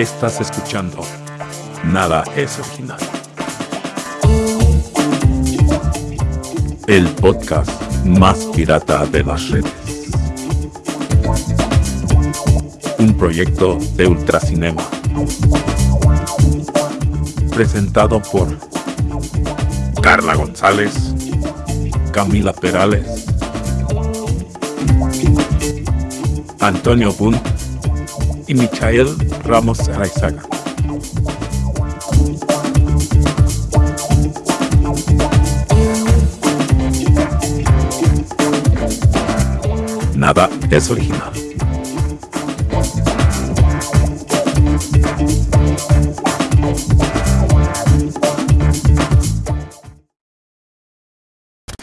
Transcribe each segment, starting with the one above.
Estás escuchando Nada es original. El podcast más pirata de las redes. Un proyecto de Ultracinema. Presentado por Carla González, Camila Perales, Antonio Bunt y Michael Ramos Araizaga. Nada es original.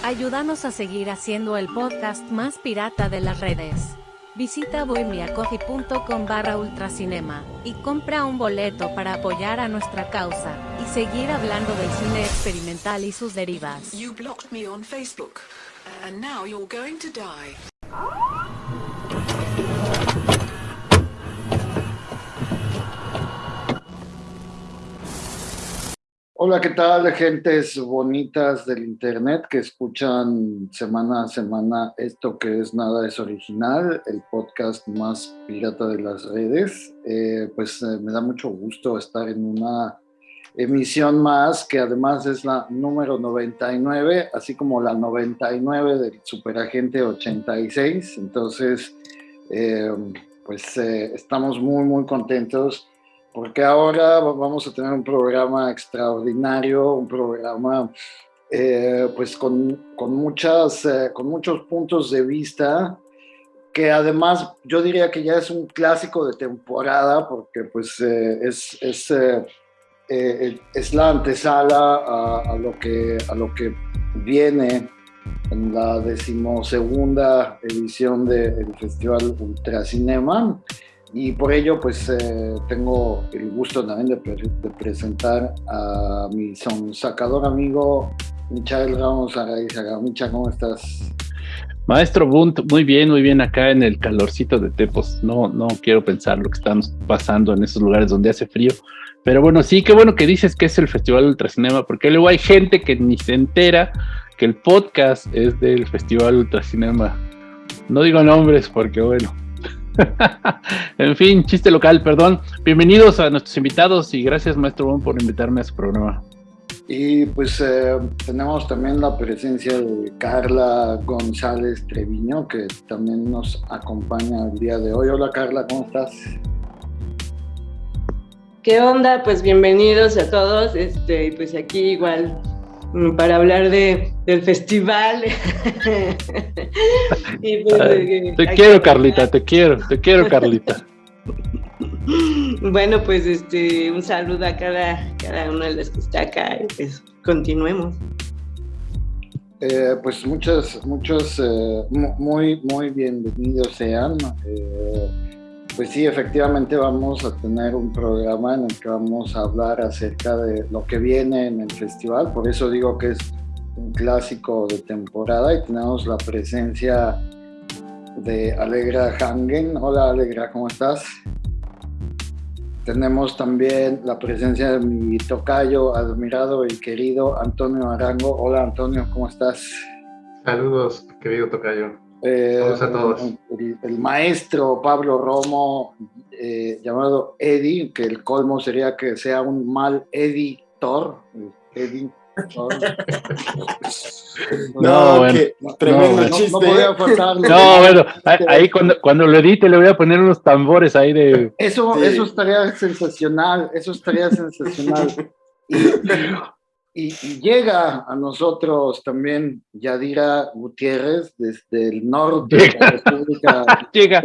Ayúdanos a seguir haciendo el podcast más pirata de las redes. Visita bohemiacoffee.com barra ultracinema y compra un boleto para apoyar a nuestra causa y seguir hablando del cine experimental y sus derivas. You blocked me on Facebook, and now you're going to die. Hola, ¿qué tal, gentes bonitas del internet que escuchan semana a semana esto que es Nada es Original, el podcast más pirata de las redes? Eh, pues eh, me da mucho gusto estar en una emisión más que además es la número 99, así como la 99 del Superagente 86. Entonces, eh, pues estamos muy, muy contentos porque ahora vamos a tener un programa extraordinario, un programa eh, pues con, con, muchas, eh, con muchos puntos de vista, que además yo diría que ya es un clásico de temporada, porque pues eh, es, es, es, la antesala a, a, lo que, a lo que viene en la decimosegunda edición del Festival Ultracinema. Y por ello, pues eh, tengo el gusto también de, presentar a mi sacador amigo, Michael Ramos Araizaga. Micha, ¿cómo estás? Maestro Bunt, muy bien, muy bien acá en el calorcito de Tepos. No, no quiero pensar lo que estamos pasando en esos lugares donde hace frío. Pero bueno, sí, qué bueno que dices que es el Festival Ultracinema, porque luego hay gente que ni se entera que el podcast es del Festival Ultracinema. No digo nombres porque bueno, en fin, chiste local, perdón. Bienvenidos a nuestros invitados y gracias, maestro Bon, por invitarme a su programa. Y pues eh, tenemos también la presencia de Carla González Treviño, que también nos acompaña el día de hoy. Hola Carla, ¿cómo estás? ¿Qué onda? Pues bienvenidos a todos. Este, pues aquí igual para hablar de, del festival. Pues, te quiero, Carlita, te quiero, te quiero, Carlita. bueno, pues este, un saludo a cada, cada uno de los que está acá y pues continuemos. Eh, pues muchos, muchos, eh, muy, muy bienvenidos sean. Eh, pues sí, efectivamente vamos a tener un programa en el que vamos a hablar acerca de lo que viene en el festival, por eso digo que es un clásico de temporada y tenemos la presencia de Alegra Hangen. Hola Alegra, ¿cómo estás? Tenemos también la presencia de mi tocayo, admirado y querido Antonio Arango. Hola Antonio, ¿cómo estás? Saludos, querido tocayo. Eh, a todos. El, maestro Pablo Romo, eh, llamado Eddie, que el colmo sería que sea un mal editor. Eddie. no, bueno, tremendo no, chiste. No, no, bueno, ahí cuando, cuando lo edite le voy a poner unos tambores ahí de. Eso, eso estaría sensacional, eso estaría sensacional. Y, llega a nosotros también Yadira Gutiérrez desde el norte de la República llega.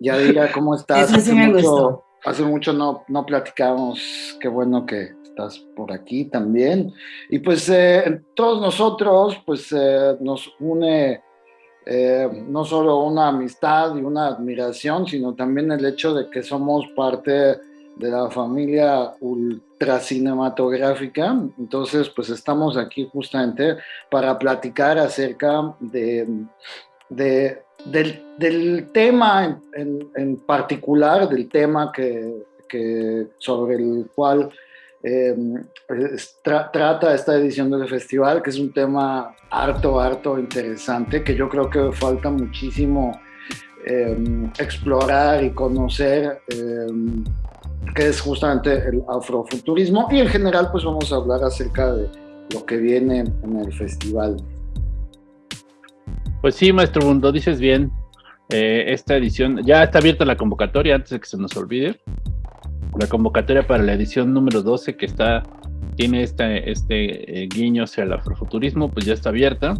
Yadira, ¿cómo estás? hace, mucho, hace mucho no, no platicamos, qué bueno que estás por aquí también. Y pues eh, todos nosotros, pues eh, nos une eh, no solo una amistad y una admiración, sino también el hecho de que somos parte de la familia ultracinematográfica. Entonces, pues estamos aquí justamente para platicar acerca de de, del, tema en, particular, del tema que, sobre el cual tra trata esta edición del festival, que es un tema harto, harto interesante, que yo creo que falta muchísimo eh, explorar y conocer, eh, que es justamente el afrofuturismo. Y en general, pues vamos a hablar acerca de lo que viene en el festival. Pues sí, maestro Mundo, dices bien. Eh, esta edición, ya está abierta la convocatoria antes de que se nos olvide. La convocatoria para la edición número 12 que está, tiene este, este guiño hacia el afrofuturismo, pues ya está abierta.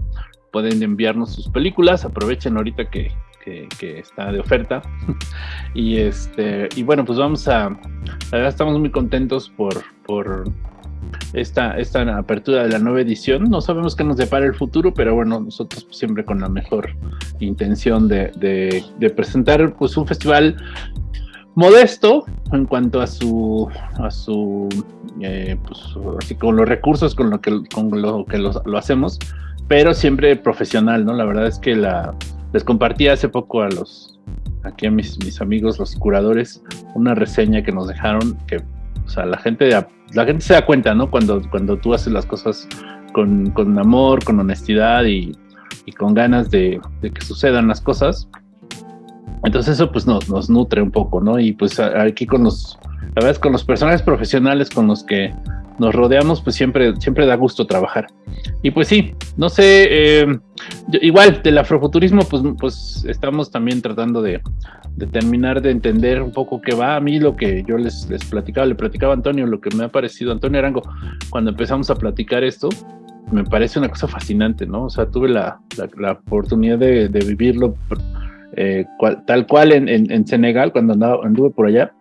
Pueden enviarnos sus películas, aprovechen ahorita que, que, que, está de oferta. y este, y bueno, pues vamos a. La verdad estamos muy contentos por, por esta, esta apertura de la nueva edición. No sabemos qué nos depara el futuro, pero bueno, nosotros siempre con la mejor intención de, de, de presentar pues un festival modesto en cuanto a su a su eh, pues así con los recursos con lo que con lo que lo, hacemos pero siempre profesional no la verdad es que la les compartí hace poco a los aquí a mis, mis amigos los curadores una reseña que nos dejaron que o sea la gente la gente se da cuenta no cuando cuando tú haces las cosas con, con amor con honestidad y, y con ganas de, de que sucedan las cosas entonces eso pues nos, nos nutre un poco, ¿no? Y pues aquí con los, la verdad es con los personajes profesionales con los que nos rodeamos, pues siempre, siempre da gusto trabajar. Y pues sí, no sé, eh, igual del afrofuturismo, pues, pues estamos también tratando de, de, terminar de entender un poco qué va a mí lo que yo les, les platicaba, le platicaba a Antonio, lo que me ha parecido, Antonio Arango, cuando empezamos a platicar esto, me parece una cosa fascinante, ¿no? O sea, tuve la, la, la oportunidad de, de vivirlo eh, cual, tal cual en, en, en, Senegal, cuando andaba, anduve por allá.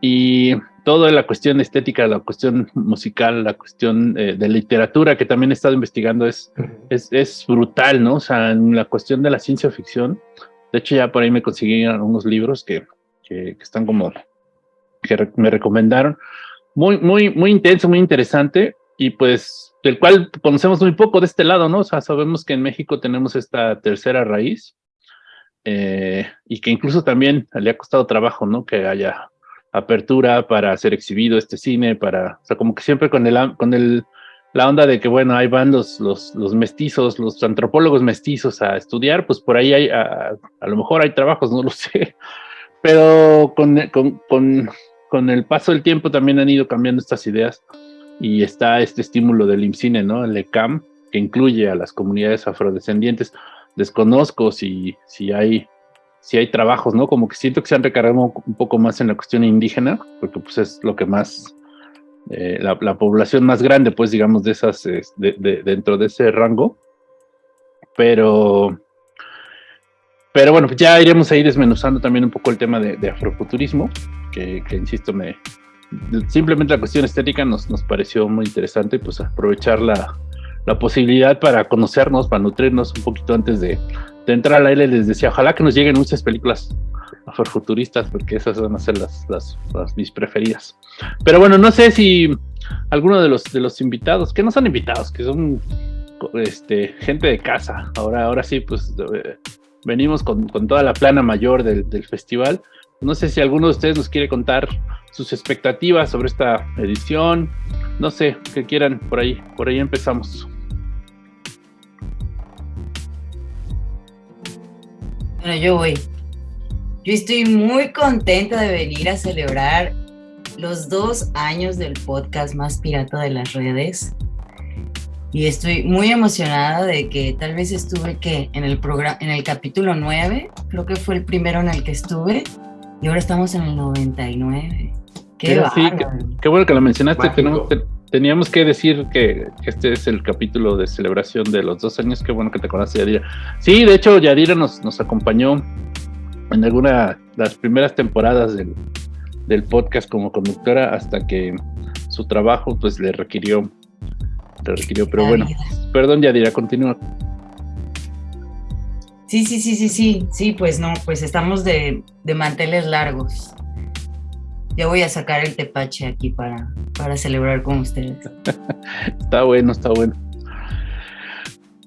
Y toda la cuestión estética, la cuestión musical, la cuestión eh, de literatura que también he estado investigando es, es, es, brutal, ¿no? O sea, en la cuestión de la ciencia ficción, de hecho ya por ahí me conseguí unos libros que, que, que están como, que re me recomendaron. Muy, muy, muy intenso, muy interesante y pues del cual conocemos muy poco de este lado, ¿no? O sea, sabemos que en México tenemos esta tercera raíz, eh, y que incluso también le ha costado trabajo, ¿no? Que haya apertura para ser exhibido este cine, para, o sea, como que siempre con el, con el, la onda de que, bueno, ahí van los, los, los mestizos, los antropólogos mestizos a estudiar, pues por ahí hay, a, a lo mejor hay trabajos, no lo sé, pero con, con, con, con, el paso del tiempo también han ido cambiando estas ideas y está este estímulo del IMCINE, ¿no? El ECAM, que incluye a las comunidades afrodescendientes desconozco si, si hay si hay trabajos, ¿no? Como que siento que se han recargado un poco más en la cuestión indígena, porque pues es lo que más, eh, la, la, población más grande, pues digamos, de esas, de, de, dentro de ese rango. Pero, pero bueno, pues ya iremos ahí desmenuzando también un poco el tema de, de afrofuturismo, que, que, insisto, me, simplemente la cuestión estética nos, nos pareció muy interesante, pues aprovechar la, la posibilidad para conocernos, para nutrirnos un poquito antes de, de entrar al aire. Les decía, ojalá que nos lleguen muchas películas afrofuturistas, porque esas van a ser las, las, las, mis preferidas. Pero bueno, no sé si alguno de los, de los invitados, que no son invitados, que son este, gente de casa, ahora, ahora sí, pues eh, venimos con, con, toda la plana mayor del, del festival. No sé si alguno de ustedes nos quiere contar sus expectativas sobre esta edición, no sé, que quieran, por ahí, por ahí empezamos. Bueno, yo voy. Yo estoy muy contenta de venir a celebrar los dos años del podcast más pirata de las redes. Y estoy muy emocionada de que tal vez estuve que en el programa, en el capítulo 9, creo que fue el primero en el que estuve, y ahora estamos en el 99. Qué, sí, qué, qué, bueno que lo mencionaste. Tenemos, teníamos que decir que, este es el capítulo de celebración de los dos años. Qué bueno que te conoces, Yadira. Sí, de hecho, Yadira nos, nos acompañó en alguna de las primeras temporadas del, del, podcast como conductora hasta que su trabajo pues le requirió, le requirió. Pero La bueno, vida. perdón, Yadira, continúa. Sí, sí, sí, sí, sí, sí, pues no, pues estamos de, de manteles largos ya voy a sacar el tepache aquí para, para celebrar con ustedes. está bueno, está bueno.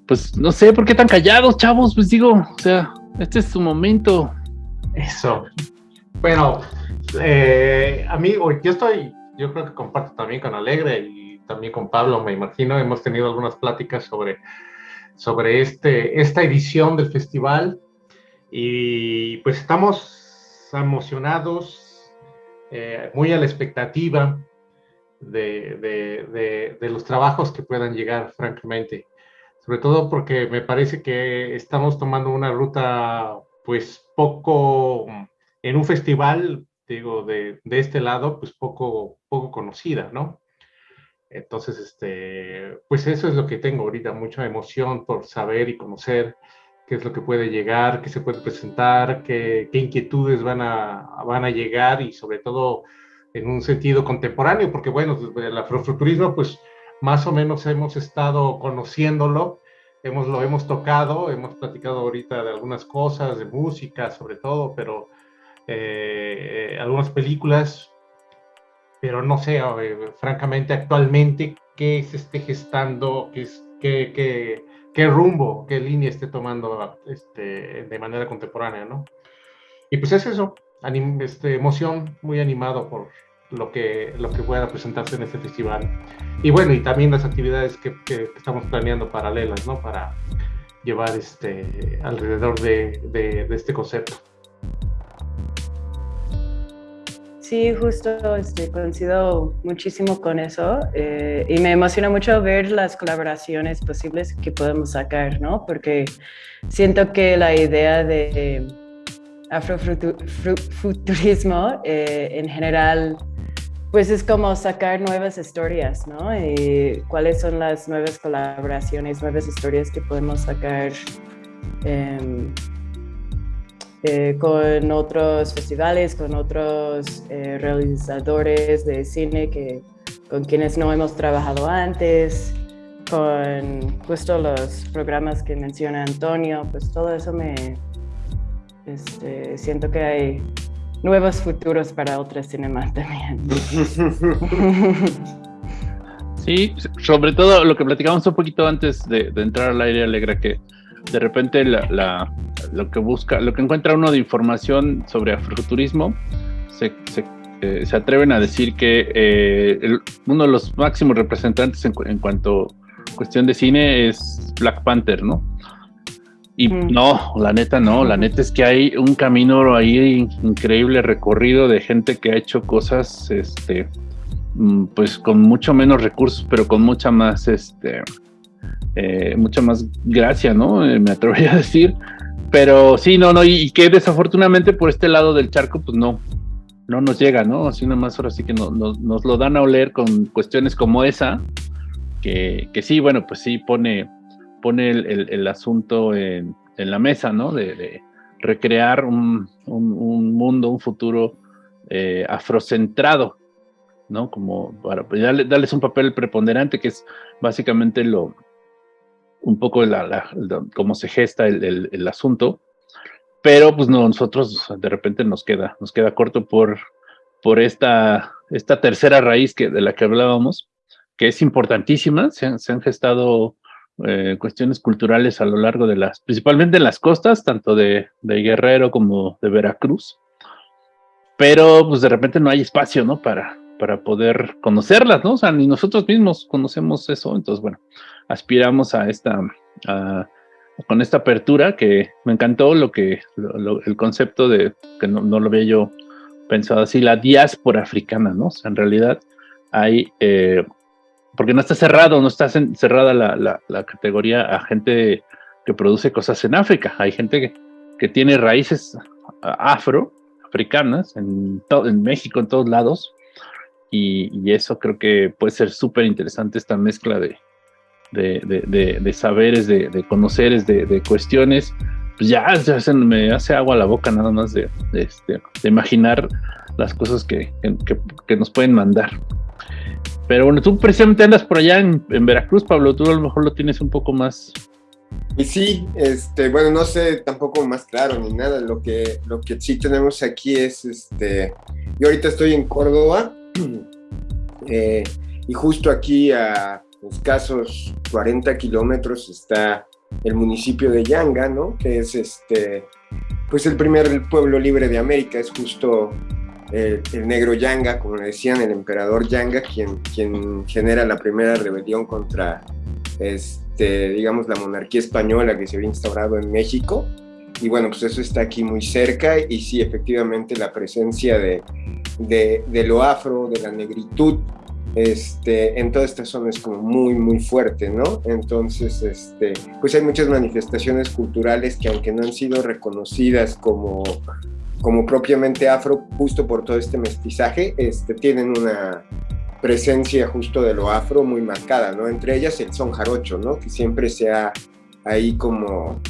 pues no sé por qué tan callados, chavos, pues digo, o sea, este es su momento. Eso. Bueno, eh, amigo, yo estoy, yo creo que comparto también con Alegre y también con Pablo, me imagino, hemos tenido algunas pláticas sobre, sobre este, esta edición del festival y pues estamos emocionados, eh, muy a la expectativa de, de, de, los trabajos que puedan llegar, francamente. Sobre todo porque me parece que estamos tomando una ruta, pues poco, en un festival, digo, de, de este lado, pues poco, poco conocida, ¿no? Entonces, este, pues eso es lo que tengo ahorita, mucha emoción por saber y conocer qué es lo que puede llegar, qué se puede presentar, qué, qué inquietudes van a, van a llegar y sobre todo en un sentido contemporáneo, porque bueno, el afrofuturismo, pues más o menos hemos estado conociéndolo, hemos, lo hemos tocado, hemos platicado ahorita de algunas cosas, de música sobre todo, pero eh, algunas películas, pero no sé, eh, francamente actualmente, qué se esté gestando, qué, qué, qué, qué rumbo, qué línea esté tomando este, de manera contemporánea, ¿no? Y pues es eso, este, emoción, muy animado por lo que, lo que pueda presentarse en este festival. Y bueno, y también las actividades que, que estamos planeando paralelas, ¿no? Para llevar este, alrededor de, de, de este concepto. Sí, justo este, coincido muchísimo con eso eh, y me emociona mucho ver las colaboraciones posibles que podemos sacar, ¿no? Porque siento que la idea de afrofuturismo eh, en general, pues es como sacar nuevas historias, ¿no? Y cuáles son las nuevas colaboraciones, nuevas historias que podemos sacar eh, eh, con otros festivales, con otros eh, realizadores de cine que, con quienes no hemos trabajado antes, con justo los programas que menciona Antonio, pues todo eso me, este, siento que hay nuevos futuros para otras cinemas también. Sí, sobre todo lo que platicamos un poquito antes de, de entrar al aire alegra que de repente la, lo que busca, lo que encuentra uno de información sobre afrofuturismo, se, se, eh, se atreven a decir que eh, el, uno de los máximos representantes en, en, cuanto a cuestión de cine es Black Panther, ¿no? Y mm. no, la neta no, la neta es que hay un camino ahí increíble recorrido de gente que ha hecho cosas, este, mm, pues con mucho menos recursos, pero con mucha más, este, eh, mucha más gracia, ¿no? Eh, me atrevería a decir. Pero sí, no, no, y, que desafortunadamente por este lado del charco, pues no, no nos llega, ¿no? Así nada más ahora sí que no, no, nos lo dan a oler con cuestiones como esa, que, que sí, bueno, pues sí pone, pone el, el, asunto en, en, la mesa, ¿no? De, recrear un, un, un, mundo, un futuro eh, afrocentrado, ¿no? Como para pues, darle, darles un papel preponderante, que es básicamente lo, un poco la, la, cómo se gesta el, el, asunto, pero pues no, nosotros de repente nos queda, nos queda corto por, por esta, esta tercera raíz que, de la que hablábamos, que es importantísima, se han, se han gestado eh, cuestiones culturales a lo largo de las, principalmente en las costas, tanto de, de Guerrero como de Veracruz, pero pues de repente no hay espacio, ¿no? Para, para poder conocerlas, ¿no? O sea, ni nosotros mismos conocemos eso, entonces, bueno, aspiramos a esta, con esta apertura que me encantó lo que, lo, el concepto de, que no, lo había yo pensado así, la diáspora africana, ¿no? En realidad hay, eh, porque no está cerrado, no está cerrada la, la, categoría a gente que produce cosas en África, hay gente que, que tiene raíces afro, africanas, en, en México, en todos lados, y, y, eso creo que puede ser súper interesante esta mezcla de, de, de, de, de saberes, de, conoceres, de, cuestiones, pues ya, ya se me hace agua la boca nada más de, este, imaginar las cosas que, que, que, nos pueden mandar. Pero bueno, tú precisamente andas por allá en, en, Veracruz, Pablo, tú a lo mejor lo tienes un poco más... Y sí, este, bueno, no sé tampoco más claro ni nada, lo que, lo que sí tenemos aquí es, este, yo ahorita estoy en Córdoba, eh, y justo aquí a escasos 40 kilómetros está el municipio de Yanga, ¿no? Que es este, pues el primer pueblo libre de América, es justo el, negro Yanga, como le decían, el emperador Yanga, quien, genera la primera rebelión contra, este, digamos, la monarquía española que se había instaurado en México. Y bueno, pues eso está aquí muy cerca y sí, efectivamente la presencia de, de lo afro, de la negritud, este, en toda esta zona es como muy, muy fuerte, ¿no? Entonces, este, pues hay muchas manifestaciones culturales que aunque no han sido reconocidas como, como propiamente afro, justo por todo este mestizaje, este, tienen una presencia justo de lo afro muy marcada, ¿no? Entre ellas el son jarocho, ¿no? Que siempre se ha ahí como,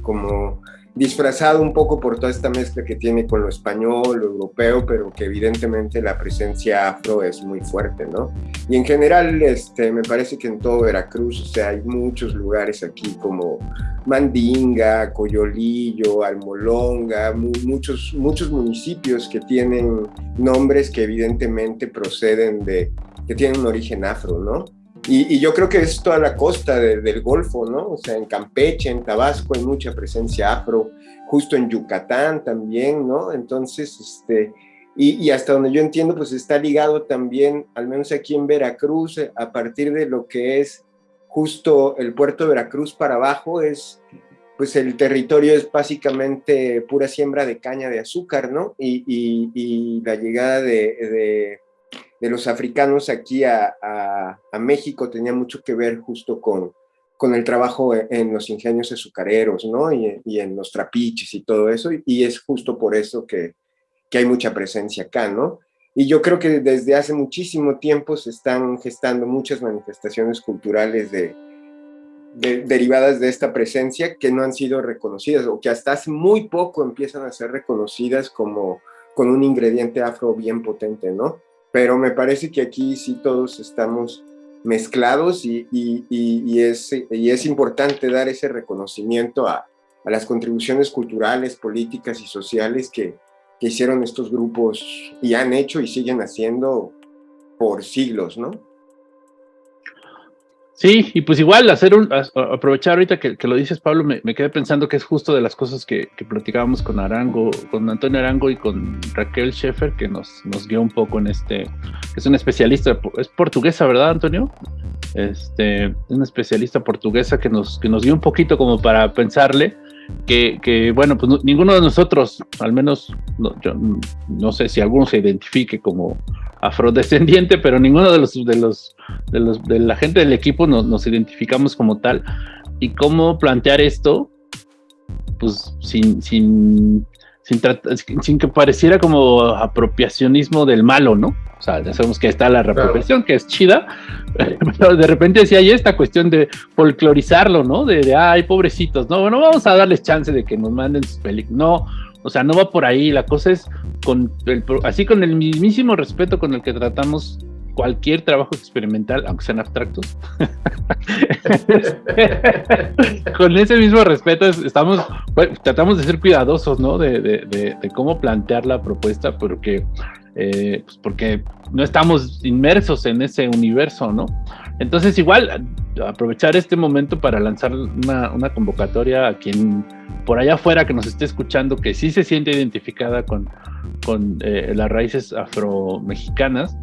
como disfrazado un poco por toda esta mezcla que tiene con lo español, lo europeo, pero que evidentemente la presencia afro es muy fuerte, ¿no? Y en general, este, me parece que en todo Veracruz, o sea, hay muchos lugares aquí como Mandinga, Coyolillo, Almolonga, muchos, muchos municipios que tienen nombres que evidentemente proceden de, que tienen un origen afro, ¿no? Y, yo creo que es toda la costa del Golfo, ¿no? O sea, en Campeche, en Tabasco hay mucha presencia afro, justo en Yucatán también, ¿no? Entonces, este, y, hasta donde yo entiendo, pues está ligado también, al menos aquí en Veracruz, a partir de lo que es justo el puerto de Veracruz para abajo, es, pues el territorio es básicamente pura siembra de caña de azúcar, ¿no? Y, la llegada de de los africanos aquí a, México tenía mucho que ver justo con, con el trabajo en los ingenios azucareros, ¿no? Y, en los trapiches y todo eso, y es justo por eso que, hay mucha presencia acá, ¿no? Y yo creo que desde hace muchísimo tiempo se están gestando muchas manifestaciones culturales de, derivadas de esta presencia que no han sido reconocidas o que hasta hace muy poco empiezan a ser reconocidas como con un ingrediente afro bien potente, ¿no? Pero me parece que aquí sí todos estamos mezclados y, es, importante dar ese reconocimiento a, a, las contribuciones culturales, políticas y sociales que, que hicieron estos grupos y han hecho y siguen haciendo por siglos, ¿no? Sí, y pues igual hacer un, aprovechar ahorita que, lo dices Pablo, me, quedé pensando que es justo de las cosas que, platicábamos con Arango, con Antonio Arango y con Raquel Schaeffer, que nos, nos guió un poco en este, es un especialista, es portuguesa, ¿verdad Antonio? Este, es una especialista portuguesa que nos, que nos dio un poquito como para pensarle que, bueno, pues ninguno de nosotros, al menos no, yo no sé si alguno se identifique como afrodescendiente, pero ninguno de los de los de los de la gente del equipo nos, nos identificamos como tal. Y cómo plantear esto, pues sin, sin, sin, sin, que pareciera como apropiacionismo del malo, ¿no? O sea, ya sabemos que está la reapropiación, que es chida, pero de repente decía, hay esta cuestión de folclorizarlo, ¿no? De, ay, pobrecitos, no, bueno, vamos a darles chance de que nos manden sus películas. No, o sea, no va por ahí, la cosa es con el, así con el mismísimo respeto con el que tratamos cualquier trabajo experimental, aunque sean abstractos, con ese mismo respeto estamos, tratamos de ser cuidadosos, ¿no? De, de, de, cómo plantear la propuesta, porque, eh, pues porque no estamos inmersos en ese universo, ¿no? Entonces igual aprovechar este momento para lanzar una, una convocatoria a quien por allá afuera que nos esté escuchando, que sí se siente identificada con, con eh, las raíces afro-mexicanas,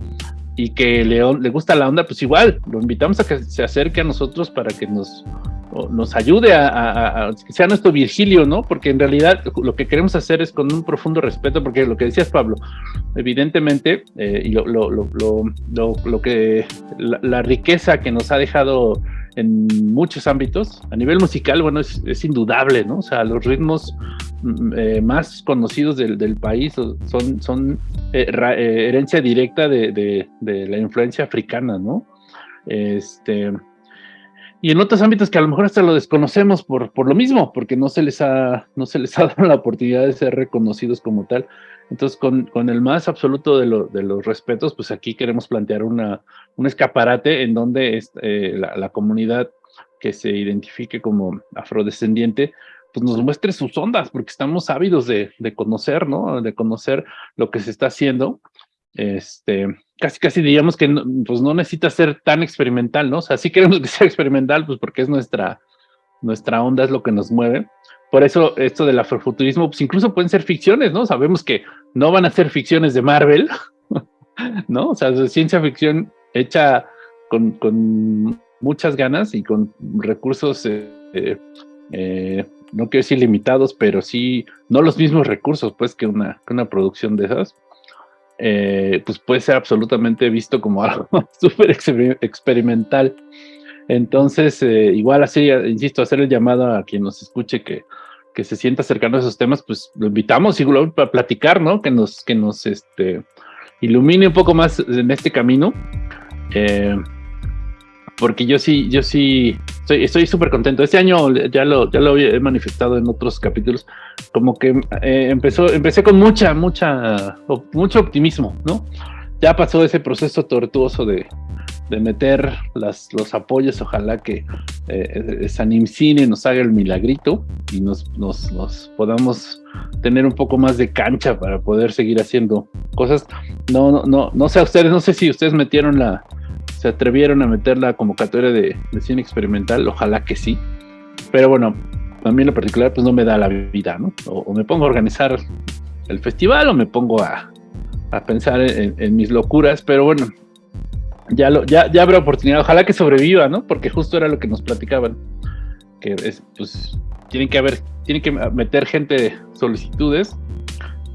y que le, le gusta la onda, pues igual, lo invitamos a que se acerque a nosotros para que nos, nos ayude a, que sea nuestro Virgilio, ¿no? Porque en realidad lo que queremos hacer es con un profundo respeto, porque lo que decías, Pablo, evidentemente, eh, y lo, lo, lo, lo, que la, riqueza que nos ha dejado en muchos ámbitos. A nivel musical, bueno, es, indudable, ¿no? O sea, los ritmos mm, eh, más conocidos del, del, país son, son eh, eh, herencia directa de, de, de, la influencia africana, ¿no? Este, y en otros ámbitos que a lo mejor hasta lo desconocemos por, por lo mismo, porque no se, les ha, no se les ha dado la oportunidad de ser reconocidos como tal. Entonces, con, con el más absoluto de, lo, de, los respetos, pues aquí queremos plantear una, un escaparate en donde eh, la, la, comunidad que se identifique como afrodescendiente, pues nos muestre sus ondas, porque estamos ávidos de, de conocer, ¿no? De conocer lo que se está haciendo. Este, casi, casi diríamos que no, pues no necesita ser tan experimental, ¿no? O sea, sí queremos que sea experimental, pues porque es nuestra, nuestra onda es lo que nos mueve. Por eso esto del afrofuturismo, pues incluso pueden ser ficciones, ¿no? Sabemos que no van a ser ficciones de Marvel, ¿no? O sea, ciencia ficción hecha con, con muchas ganas y con recursos, eh, eh, no quiero decir limitados, pero sí, no los mismos recursos, pues, que una, que una producción de esas. Eh, pues puede ser absolutamente visto como algo súper experimental. Entonces, igual así, insisto, hacer el llamado a quien nos escuche que, que se sienta cercano a esos temas, pues lo invitamos y para platicar, ¿no? Que nos, que nos este, ilumine un poco más en este camino. Eh, porque yo sí, yo sí estoy súper contento. Este año ya lo, ya lo he manifestado en otros capítulos, como que eh, empezó, empecé con mucha, mucha, mucho optimismo, ¿no? Ya pasó ese proceso tortuoso de, de meter los apoyos, ojalá que eh, Sanimcine nos haga el milagrito y nos, podamos tener un poco más de cancha para poder seguir haciendo cosas. No, no, no, no sé a ustedes, no sé si ustedes metieron la, se atrevieron a meter la convocatoria de, cine experimental, ojalá que sí. Pero bueno, a mí en lo particular pues no me da la vida, ¿no? O, me pongo a organizar el festival o me pongo a, a pensar en, mis locuras, pero bueno, ya, lo, ya, ya habrá oportunidad, ojalá que sobreviva, ¿no? Porque justo era lo que nos platicaban, que es, pues tienen que haber, tienen que meter gente solicitudes,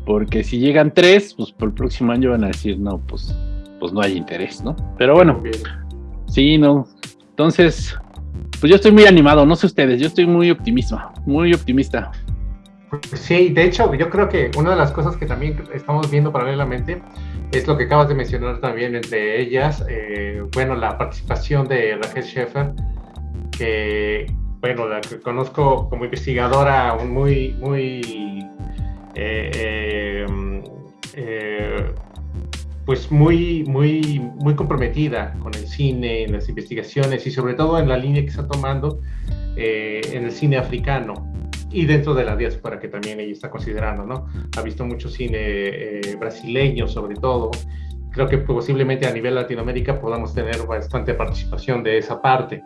porque si llegan tres, pues por el próximo año van a decir, no, pues pues no hay interés, ¿no? Pero bueno, sí, no. Entonces, pues yo estoy muy animado, no sé ustedes, yo estoy muy optimista, muy optimista. Sí, de hecho, yo creo que una de las cosas que también estamos viendo paralelamente es lo que acabas de mencionar también, entre ellas, eh, bueno, la participación de Raquel Schaeffer, que, bueno, la que conozco como investigadora muy, muy eh, eh, pues muy, muy, muy comprometida con el cine, en las investigaciones y sobre todo en la línea que está tomando en el cine africano y dentro de la diáspora que también ella está considerando, ¿no? Ha visto mucho cine eh, brasileño sobre todo. Creo que posiblemente a nivel Latinoamérica podamos tener bastante participación de esa parte.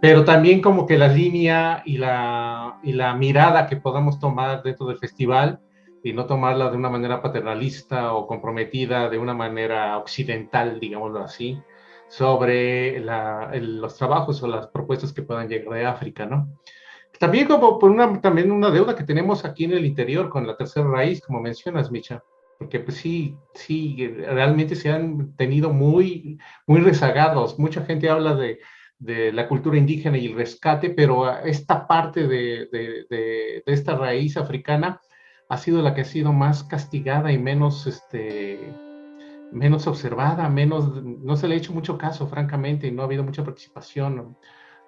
Pero también como que la línea y la, y la mirada que podamos tomar dentro del festival y no tomarla de una manera paternalista o comprometida de una manera occidental, digámoslo así, sobre los trabajos o las propuestas que puedan llegar de África, ¿no? También como por una, también una deuda que tenemos aquí en el interior con la tercera raíz, como mencionas, Micha, porque pues sí, sí, realmente se han tenido muy, muy rezagados. Mucha gente habla de, de la cultura indígena y el rescate, pero esta parte de, de, de esta raíz africana ha sido la que ha sido más castigada y menos, este, menos observada, menos, no se le ha hecho mucho caso, francamente, y no ha habido mucha participación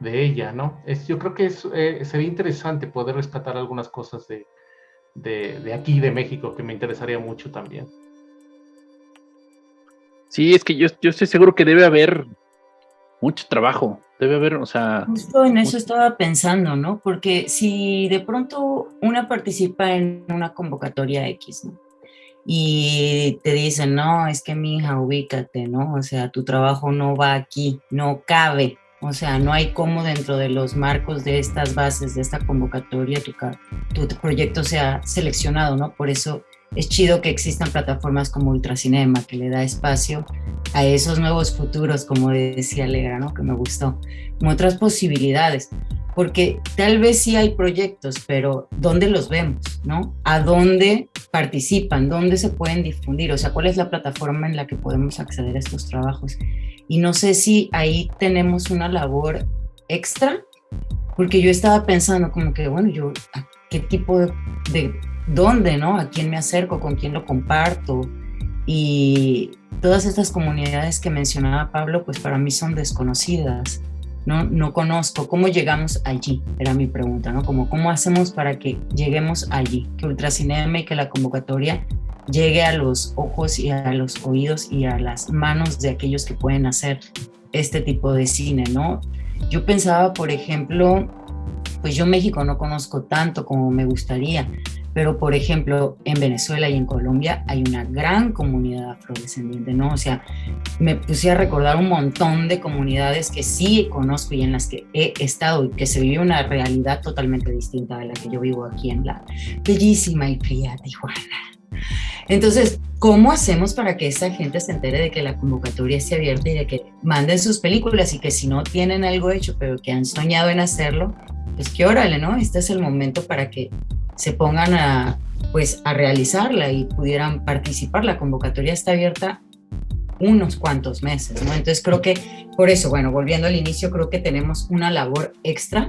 de ella, ¿no? Es, yo creo que es, eh, sería interesante poder rescatar algunas cosas de, de, de, aquí, de México, que me interesaría mucho también. Sí, es que yo, yo estoy seguro que debe haber mucho trabajo, debe haber, o sea... Justo en eso estaba pensando, ¿no? Porque si de pronto una participa en una convocatoria X, ¿no? Y te dicen, no, es que mi hija, ubícate, ¿no? O sea, tu trabajo no va aquí, no cabe. O sea, no hay cómo dentro de los marcos de estas bases, de esta convocatoria, tu, tu proyecto sea seleccionado, ¿no? Por eso es chido que existan plataformas como Ultracinema, que le da espacio a esos nuevos futuros, como decía Alegra, ¿no? que me gustó, como otras posibilidades, porque tal vez sí hay proyectos, pero ¿dónde los vemos? ¿no? ¿A dónde participan? ¿Dónde se pueden difundir? O sea, ¿cuál es la plataforma en la que podemos acceder a estos trabajos? Y no sé si ahí tenemos una labor extra, porque yo estaba pensando como que, bueno, yo, ¿qué tipo de dónde, ¿no? A quién me acerco, con quién lo comparto. Y todas estas comunidades que mencionaba Pablo, pues para mí son desconocidas. No, no conozco cómo llegamos allí, era mi pregunta, ¿no? Como cómo hacemos para que lleguemos allí, que Ultracinema y que la convocatoria llegue a los ojos y a los oídos y a las manos de aquellos que pueden hacer este tipo de cine, ¿no? Yo pensaba, por ejemplo, pues yo México no conozco tanto como me gustaría, pero por ejemplo, en Venezuela y en Colombia hay una gran comunidad afrodescendiente, ¿no? O sea, me puse a recordar un montón de comunidades que sí conozco y en las que he estado y que se vive una realidad totalmente distinta de la que yo vivo aquí en la bellísima y fría Tijuana. Entonces, ¿cómo hacemos para que esa gente se entere de que la convocatoria esté abierta y de que manden sus películas y que si no tienen algo hecho, pero que han soñado en hacerlo, pues que órale, ¿no? Este es el momento para que se pongan a, pues, a realizarla y pudieran participar. La convocatoria está abierta unos cuantos meses, ¿no? Entonces creo que por eso, bueno, volviendo al inicio, creo que tenemos una labor extra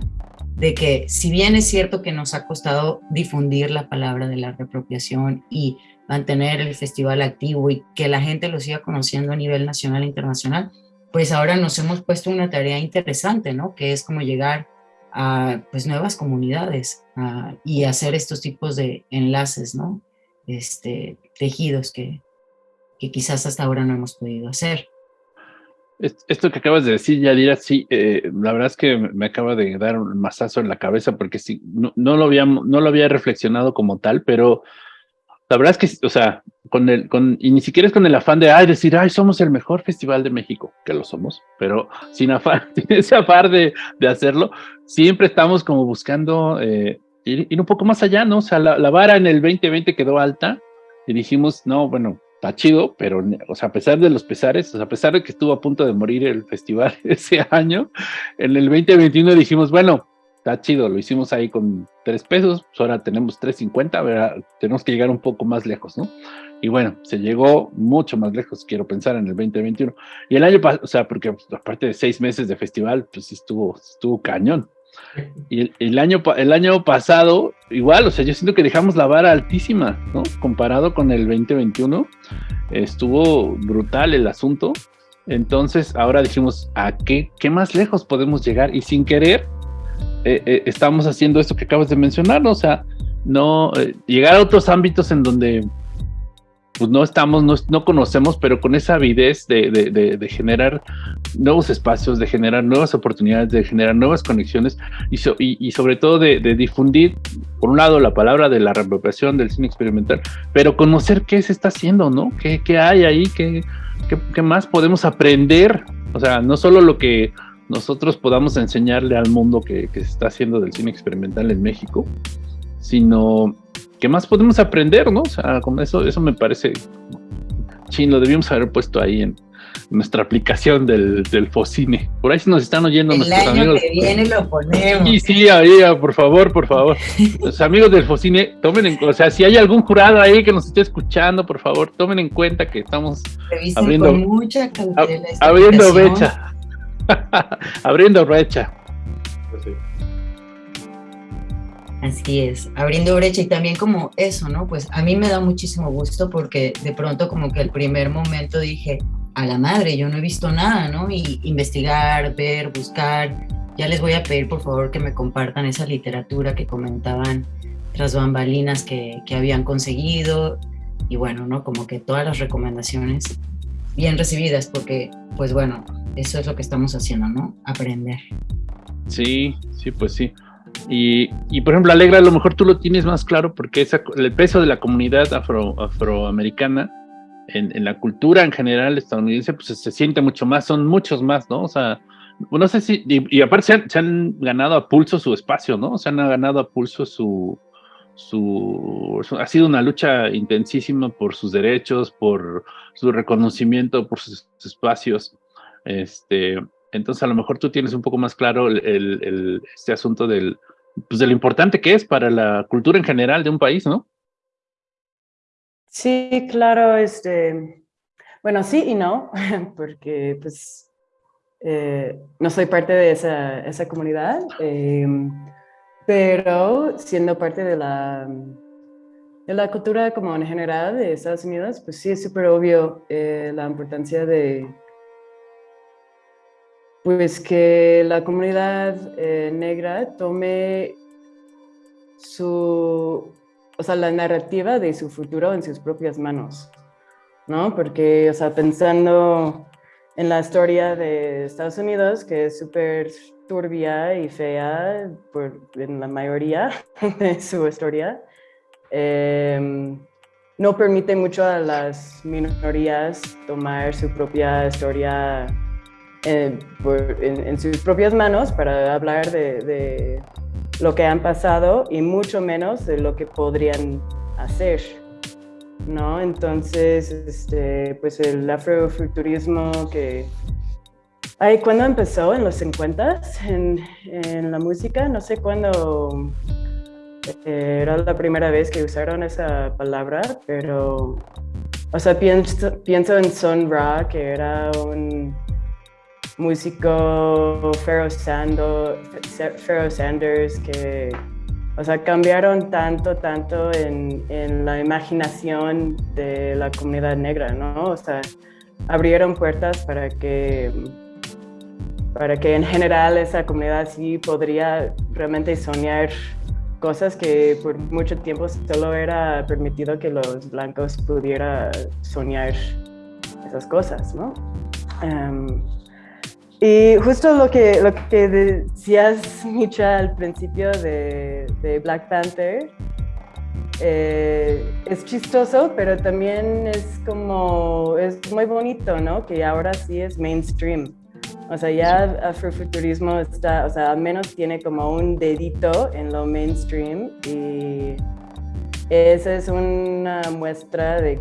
de que si bien es cierto que nos ha costado difundir la palabra de la reapropiación y mantener el festival activo y que la gente lo siga conociendo a nivel nacional e internacional, pues ahora nos hemos puesto una tarea interesante, ¿no? Que es como llegar a pues nuevas comunidades y hacer estos tipos de enlaces, ¿no? Este, tejidos que, quizás hasta ahora no hemos podido hacer. Esto que acabas de decir, Yadira, sí, eh, la verdad es que me acaba de dar un mazazo en la cabeza porque sí, no, lo había, no lo había reflexionado como tal, pero la verdad es que, o sea, con el, con, y ni siquiera es con el afán de, ay, decir, ay, somos el mejor festival de México, que lo somos, pero sin afán, sin ese afán de, de hacerlo, siempre estamos como buscando eh, ir, ir, un poco más allá, ¿no? O sea, la, la vara en el 2020 quedó alta y dijimos, no, bueno, está chido, pero, o sea, a pesar de los pesares, o sea, a pesar de que estuvo a punto de morir el festival ese año, en el 2021 dijimos, bueno, está chido, lo hicimos ahí con tres pesos, pues ahora tenemos 3.50, tenemos que llegar un poco más lejos, ¿no? Y bueno, se llegó mucho más lejos, quiero pensar, en el 2021. Y el año pasado, o sea, porque aparte de seis meses de festival, pues estuvo, estuvo cañón. Y el, el, año, el año pasado, igual, o sea, yo siento que dejamos la vara altísima, ¿no? Comparado con el 2021, estuvo brutal el asunto. Entonces, ahora dijimos, ¿a qué, qué más lejos podemos llegar? Y sin querer, eh, eh, estamos haciendo esto que acabas de mencionar, o sea, no eh, llegar a otros ámbitos en donde pues no estamos, no, no conocemos, pero con esa avidez de, de, de, generar nuevos espacios, de generar nuevas oportunidades, de generar nuevas conexiones y sobre todo de, difundir, por un lado, la palabra de la reapropiación del cine experimental, pero conocer qué se está haciendo, ¿no? ¿Qué, qué hay ahí? ¿Qué, qué, qué más podemos aprender? O sea, no solo lo que nosotros podamos enseñarle al mundo que, que, se está haciendo del cine experimental en México, sino qué más podemos aprender, ¿no? O sea, con eso, eso me parece chino, debíamos haber puesto ahí en nuestra aplicación del, del Focine. Por ahí nos están oyendo El nuestros año amigos. que viene lo ponemos. Sí, sí, ahí, por favor, por favor. Los amigos del Focine, tomen en o sea, si hay algún jurado ahí que nos esté escuchando, por favor, tomen en cuenta que estamos Revisen abriendo, con mucha abriendo brecha. abriendo brecha. Pues sí. Así es, abriendo brecha y también como eso, ¿no? Pues a mí me da muchísimo gusto porque de pronto como que el primer momento dije, a la madre, yo no he visto nada, ¿no? Y investigar, ver, buscar. Ya les voy a pedir por favor que me compartan esa literatura que comentaban tras bambalinas que, que habían conseguido. Y bueno, ¿no? Como que todas las recomendaciones bien recibidas porque, pues bueno, eso es lo que estamos haciendo, ¿no? Aprender. Sí, sí, pues sí. Y, y, por ejemplo, Alegra, a lo mejor tú lo tienes más claro porque esa, el peso de la comunidad afro, afroamericana en, en, la cultura en general estadounidense, pues se, siente mucho más, son muchos más, ¿no? O sea, no sé si, y, y aparte se han, se han, ganado a pulso su espacio, ¿no? Se han ganado a pulso su, su, ha sido una lucha intensísima por sus derechos, por su reconocimiento, por sus, espacios. Este, entonces a lo mejor tú tienes un poco más claro este asunto del, pues de lo importante que es para la cultura en general de un país, ¿no? Sí, claro, este, bueno, sí y no, porque pues eh, no soy parte de esa, esa comunidad, eh, pero siendo parte de la, de la cultura como en general de Estados Unidos, pues sí es súper obvio eh, la importancia de pues que la comunidad eh, negra tome su, o sea, la narrativa de su futuro en sus propias manos, ¿no? Porque, o sea, pensando en la historia de Estados Unidos, que es súper turbia y fea por, en la mayoría de su historia, em, no permite mucho a las minorías tomar su propia historia en, sus propias manos para hablar de, lo que han pasado y mucho menos de lo que podrían hacer. ¿no? Entonces, este, pues el afrofuturismo que... Ay, ¿Cuándo empezó? ¿En los 50 en, en la música? No sé cuándo eh, era la primera vez que usaron esa palabra, pero, o sea, pienso, en Son Ra, que era un músico Pharaoh, Sanders, que, o sea, cambiaron tanto, tanto en, en, la imaginación de la comunidad negra, ¿no? O sea, abrieron puertas para que para que en general esa comunidad sí podría realmente soñar cosas que por mucho tiempo solo era permitido que los blancos pudieran soñar esas cosas, ¿no? Em, y justo lo que, lo que decías, Micha, al principio de, Black Panther, eh, es chistoso, pero también es como, es muy bonito, ¿no? Que ahora sí es mainstream. O sea, ya afrofuturismo está, o sea, al menos tiene como un dedito en lo mainstream y esa es una muestra de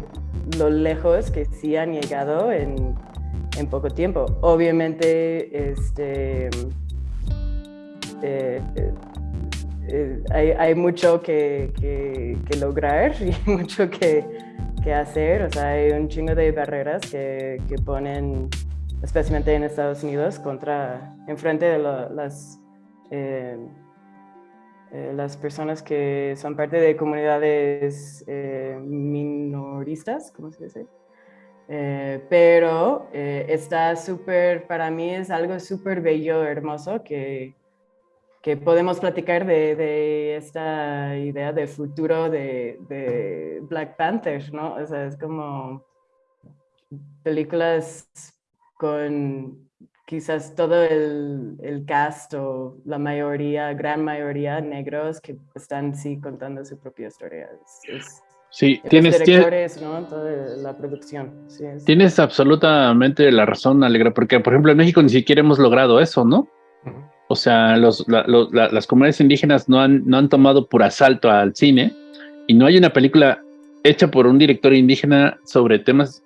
lo lejos que sí han llegado en, en poco tiempo. Obviamente, este, eh, eh, hay, hay, mucho que, que, que, lograr y mucho que, que, hacer. O sea, hay un chingo de barreras que, que ponen especialmente en Estados Unidos, contra, enfrente de las, eh, eh, las personas que son parte de comunidades eh, minoristas, ¿cómo se dice? pero está súper, para mí es algo súper bello, hermoso, que, que podemos platicar de, de, esta idea de futuro de, de Black Panther, ¿no? O sea, es como películas con quizás todo el, el, cast o la mayoría, gran mayoría negros que están sí contando su propia historia. sí, tienes, directores, ¿no? Toda la producción. Tienes absolutamente la razón, Alegra, porque por ejemplo en México ni siquiera hemos logrado eso, ¿no? O sea, los, las comunidades indígenas no han, no han tomado por asalto al cine y no hay una película hecha por un director indígena sobre temas,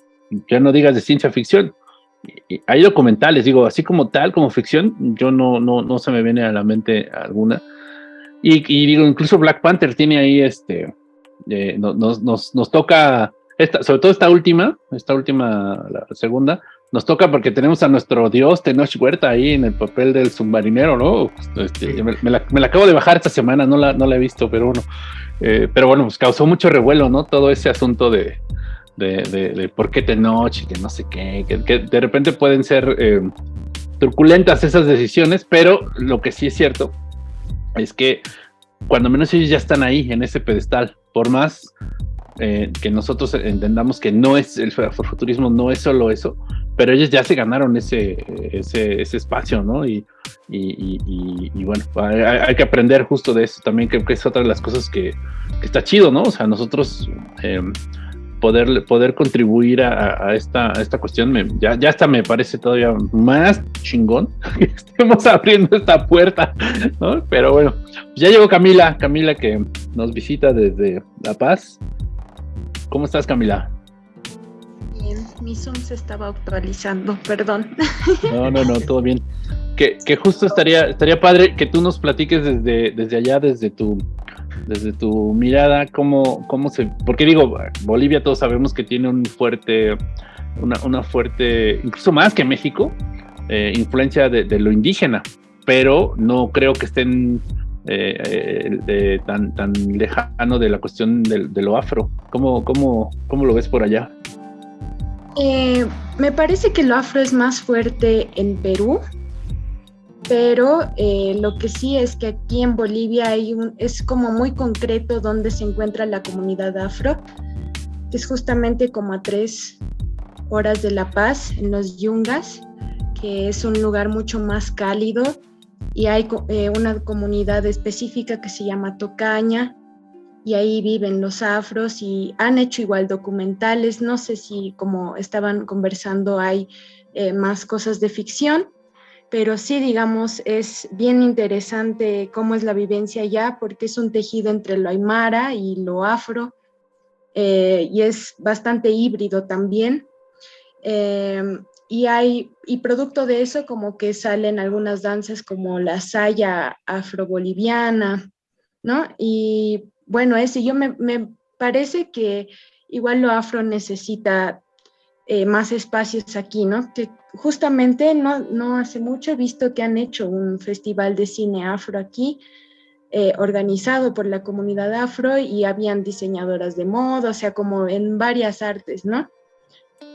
ya no digas de ciencia ficción, hay documentales, digo, así como tal, como ficción, yo no, no, no se me viene a la mente alguna. Y, digo, incluso Black Panther tiene ahí este, eh, nos, nos, nos, toca, esta, sobre todo esta última, esta última, la segunda, nos toca porque tenemos a nuestro dios Tenoch Huerta ahí en el papel del submarinero, ¿no? Este, me, la, me, la, acabo de bajar esta semana, no la, no la he visto, pero bueno, eh, pero bueno, pues causó mucho revuelo, ¿no? Todo ese asunto de, de, de, por qué Tenoch y que no sé qué, que, de repente pueden ser eh, truculentas esas decisiones, pero lo que sí es cierto es que cuando menos ellos ya están ahí en ese pedestal, por más eh, que nosotros entendamos que no es el futurismo, no es solo eso, pero ellos ya se ganaron ese, ese, ese espacio, ¿no? Y, y, y, bueno, hay, que aprender justo de eso también, que, que es otra de las cosas que, que, está chido, ¿no? O sea, nosotros eh, poder, poder contribuir a, esta, esta cuestión, ya, ya hasta me parece todavía más chingón que estemos abriendo esta puerta, ¿no? Pero bueno, ya llegó Camila, Camila que nos visita desde La Paz. ¿Cómo estás, Camila? Bien, mi Zoom se estaba actualizando, perdón. No, no, no, todo bien. Que, que justo estaría, estaría padre que tú nos platiques desde, desde allá, desde tu desde tu mirada, cómo, cómo se, porque digo, Bolivia todos sabemos que tiene un fuerte, una, fuerte, incluso más que México, eh, influencia de, lo indígena, pero no creo que estén eh, tan, tan lejano de la cuestión de, lo afro. ¿Cómo, cómo, cómo lo ves por allá? Eh, me parece que lo afro es más fuerte en Perú, pero eh, lo que sí es que aquí en Bolivia hay un, es como muy concreto donde se encuentra la comunidad afro, que es justamente como a tres horas de La Paz, en los Yungas, que es un lugar mucho más cálido y hay eh, una comunidad específica que se llama Tocaña, y ahí viven los afros y han hecho igual documentales, no sé si como estaban conversando hay eh, más cosas de ficción, pero sí, digamos, es bien interesante cómo es la vivencia allá, porque es un tejido entre lo aymara y lo afro, eh, y es bastante híbrido también. Eh, y hay, y producto de eso, como que salen algunas danzas como la saya afroboliviana, ¿no? Y bueno, ese yo me, me parece que igual lo afro necesita eh, más espacios aquí, ¿no? Que justamente no, no hace mucho he visto que han hecho un festival de cine afro aquí, eh, organizado por la comunidad afro y habían diseñadoras de moda, o sea, como en varias artes, ¿no?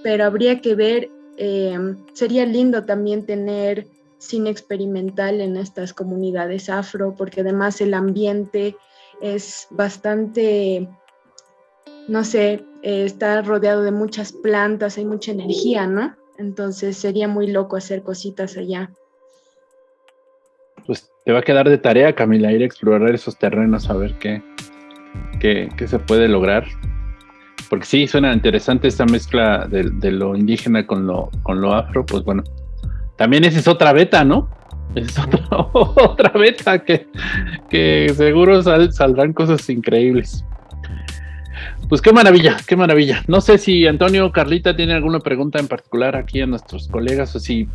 Pero habría que ver, eh, sería lindo también tener cine experimental en estas comunidades afro, porque además el ambiente es bastante no sé, eh, está rodeado de muchas plantas, hay mucha energía, ¿no? Entonces sería muy loco hacer cositas allá. Pues te va a quedar de tarea, Camila, ir a explorar esos terrenos, a ver qué, qué, se puede lograr. Porque sí, suena interesante esta mezcla de, lo indígena con lo, con lo afro, pues bueno. También esa es otra beta, ¿no? Es otra, otra beta que, que seguro saldrán cosas increíbles. Pues qué maravilla, qué maravilla. No sé si Antonio Carlita tienen alguna pregunta en particular aquí a nuestros colegas o si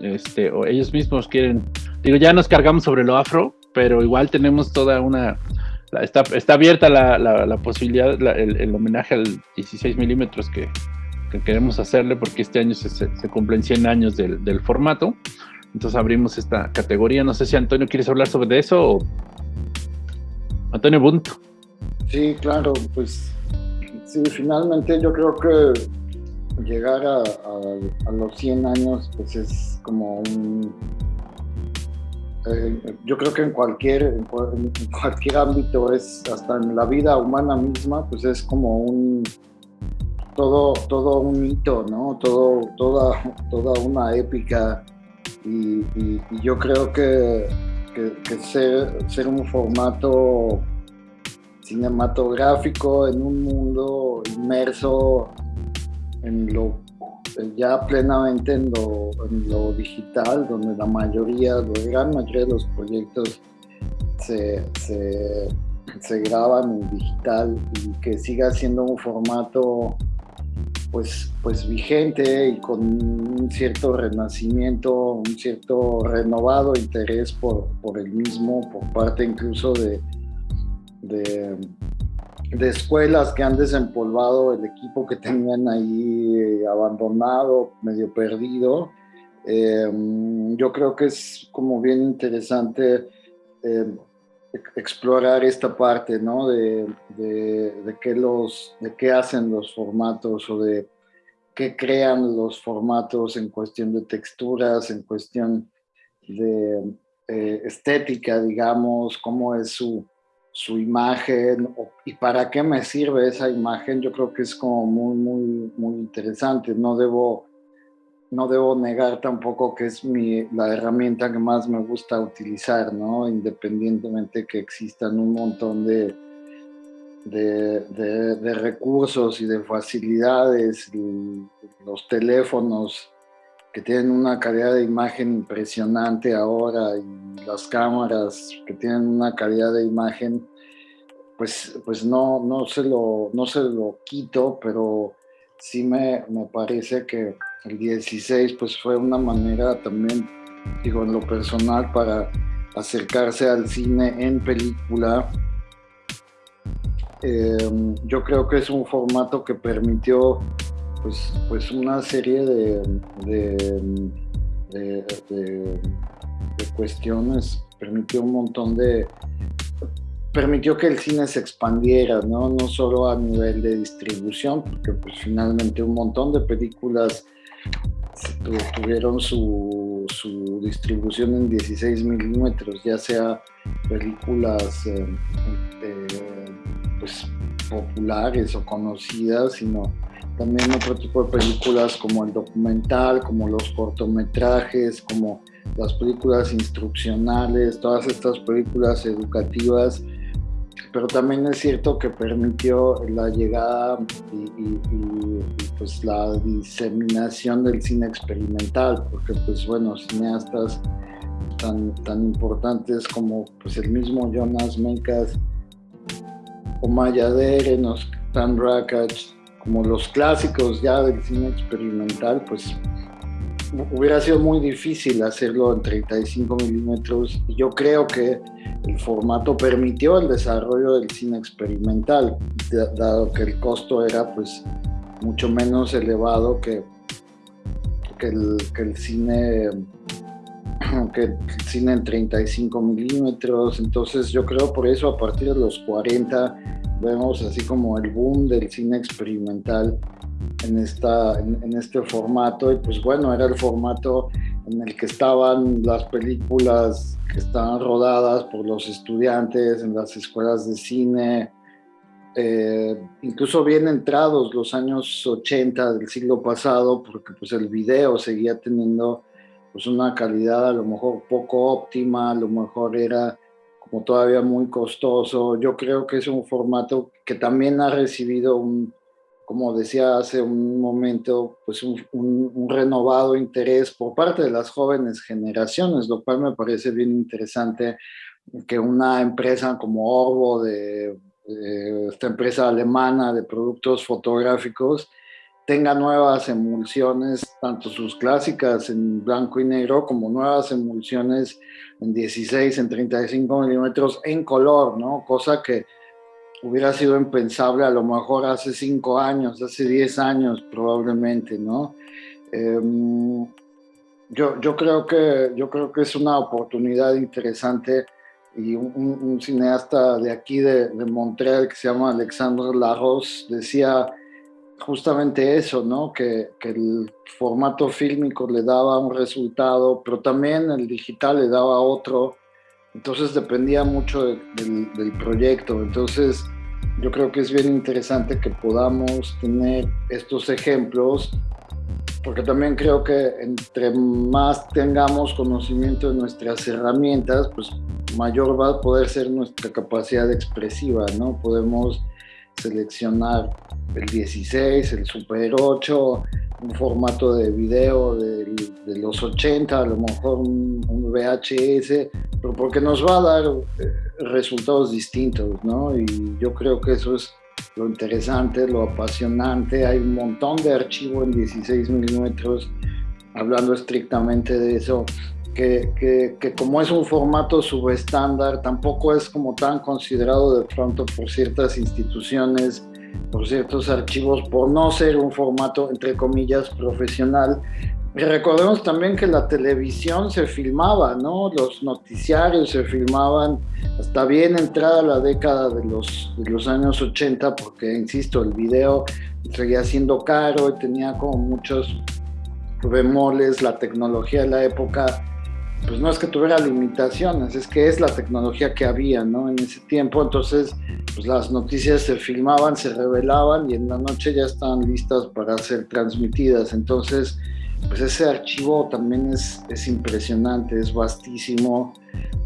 este, o ellos mismos quieren. Digo, ya nos cargamos sobre lo afro, pero igual tenemos toda una. Está, está abierta la, la, posibilidad, el, homenaje al 16 milímetros que, queremos hacerle, porque este año se, se, cumplen 100 años del, del, formato. Entonces abrimos esta categoría. No sé si Antonio quieres hablar sobre eso o. Antonio Bunt. Sí, claro, pues Sí, finalmente yo creo que llegar a, los 100 años pues es como un... Eh, yo creo que en cualquier, en, cualquier ámbito es, hasta en la vida humana misma, pues es como un... Todo, todo un hito, ¿no? Todo, toda, toda una épica y, yo creo que, que, ser, ser un formato cinematográfico en un mundo inmerso en lo ya plenamente en lo, digital, donde la mayoría, la gran mayoría de los proyectos se, graban en digital y que siga siendo un formato pues, pues vigente y con un cierto renacimiento, un cierto renovado interés por, por el mismo, por parte incluso de, de, escuelas que han desempolvado el equipo que tenían ahí eh, abandonado, medio perdido. Eh, yo creo que es como bien interesante eh, explorar esta parte, ¿no? De, de, qué los, de qué hacen los formatos o de qué crean los formatos en cuestión de texturas, en cuestión de estética, digamos, cómo es su, su imagen y para qué me sirve esa imagen, yo creo que es como muy, muy, muy interesante. No debo, no debo negar tampoco que es mi, la herramienta que más me gusta utilizar, ¿no? Independientemente que existan un montón de, de, de recursos y de facilidades, los teléfonos que tienen una calidad de imagen impresionante ahora y las cámaras que tienen una calidad de imagen, pues, pues no, no, se lo, no se lo quito, pero sí me, me parece que el 16 pues fue una manera también, digo, en lo personal para acercarse al cine en película. Em, yo creo que es un formato que permitió pues, pues una serie de, de, cuestiones, permitió un montón de, permitió que el cine se expandiera, ¿no? No solo a nivel de distribución, porque pues finalmente un montón de películas tuvieron su, su distribución en 16 milímetros, ya sea películas eh, eh, pues, populares o conocidas, sino también otro tipo de películas como el documental, como los cortometrajes, como las películas instruccionales, todas estas películas educativas pero también es cierto que permitió la llegada y, pues la diseminación del cine experimental, porque pues bueno, cineastas tan, tan importantes como pues el mismo Jonas Mekas o Maya Derenos, Tan Rakach, como los clásicos ya del cine experimental, pues hubiera sido muy difícil hacerlo en 35 milímetros. Yo creo que el formato permitió el desarrollo del cine experimental, dado que el costo era pues mucho menos elevado que, que, el, cine que el cine en 35 milímetros, entonces yo creo por eso a partir de los 40 vemos así como el boom del cine experimental en, esta, en, este formato y pues bueno, era el formato en el que estaban las películas que estaban rodadas por los estudiantes en las escuelas de cine, eh, incluso bien entrados los años 80 del siglo pasado, porque pues el video seguía teniendo pues una calidad a lo mejor poco óptima, a lo mejor era como todavía muy costoso. Yo creo que es un formato que también ha recibido un, como decía hace un momento, pues un, renovado interés por parte de las jóvenes generaciones, lo cual me parece bien interesante que una empresa como Orbo, de, esta empresa alemana de productos fotográficos, tenga nuevas emulsiones, tanto sus clásicas en blanco y negro como nuevas emulsiones en 16, en 35 milímetros en color, ¿no? Cosa que hubiera sido impensable a lo mejor hace cinco años, hace diez años probablemente, ¿no? Em, yo, yo, creo que, yo creo que es una oportunidad interesante y un, cineasta de aquí de, de, Montreal que se llama Alexandre Larros decía justamente eso, ¿no? Que, que, el formato fílmico le daba un resultado, pero también el digital le daba otro entonces dependía mucho del, proyecto. Entonces yo creo que es bien interesante que podamos tener estos ejemplos porque también creo que entre más tengamos conocimiento de nuestras herramientas, pues mayor va a poder ser nuestra capacidad expresiva, ¿no? Podemos seleccionar el 16, el Super 8, un formato de video de, los 80, a lo mejor un, VHS, pero porque nos va a dar eh, resultados distintos, ¿no? Y yo creo que eso es lo interesante, lo apasionante. Hay un montón de archivo en 16 milímetros, hablando estrictamente de eso, que, que, que, como es un formato subestándar, tampoco es como tan considerado de pronto por ciertas instituciones por ciertos archivos por no ser un formato, entre comillas, profesional. Y recordemos también que la televisión se filmaba, ¿no? Los noticiarios se filmaban hasta bien entrada la década de los, de los años 80, porque, insisto, el video seguía siendo caro y tenía como muchos bemoles, la tecnología de la época pues no es que tuviera limitaciones, es que es la tecnología que había, ¿no? En ese tiempo, entonces, pues las noticias se filmaban, se revelaban y en la noche ya estaban listas para ser transmitidas. Entonces, pues ese archivo también es, es impresionante, es vastísimo.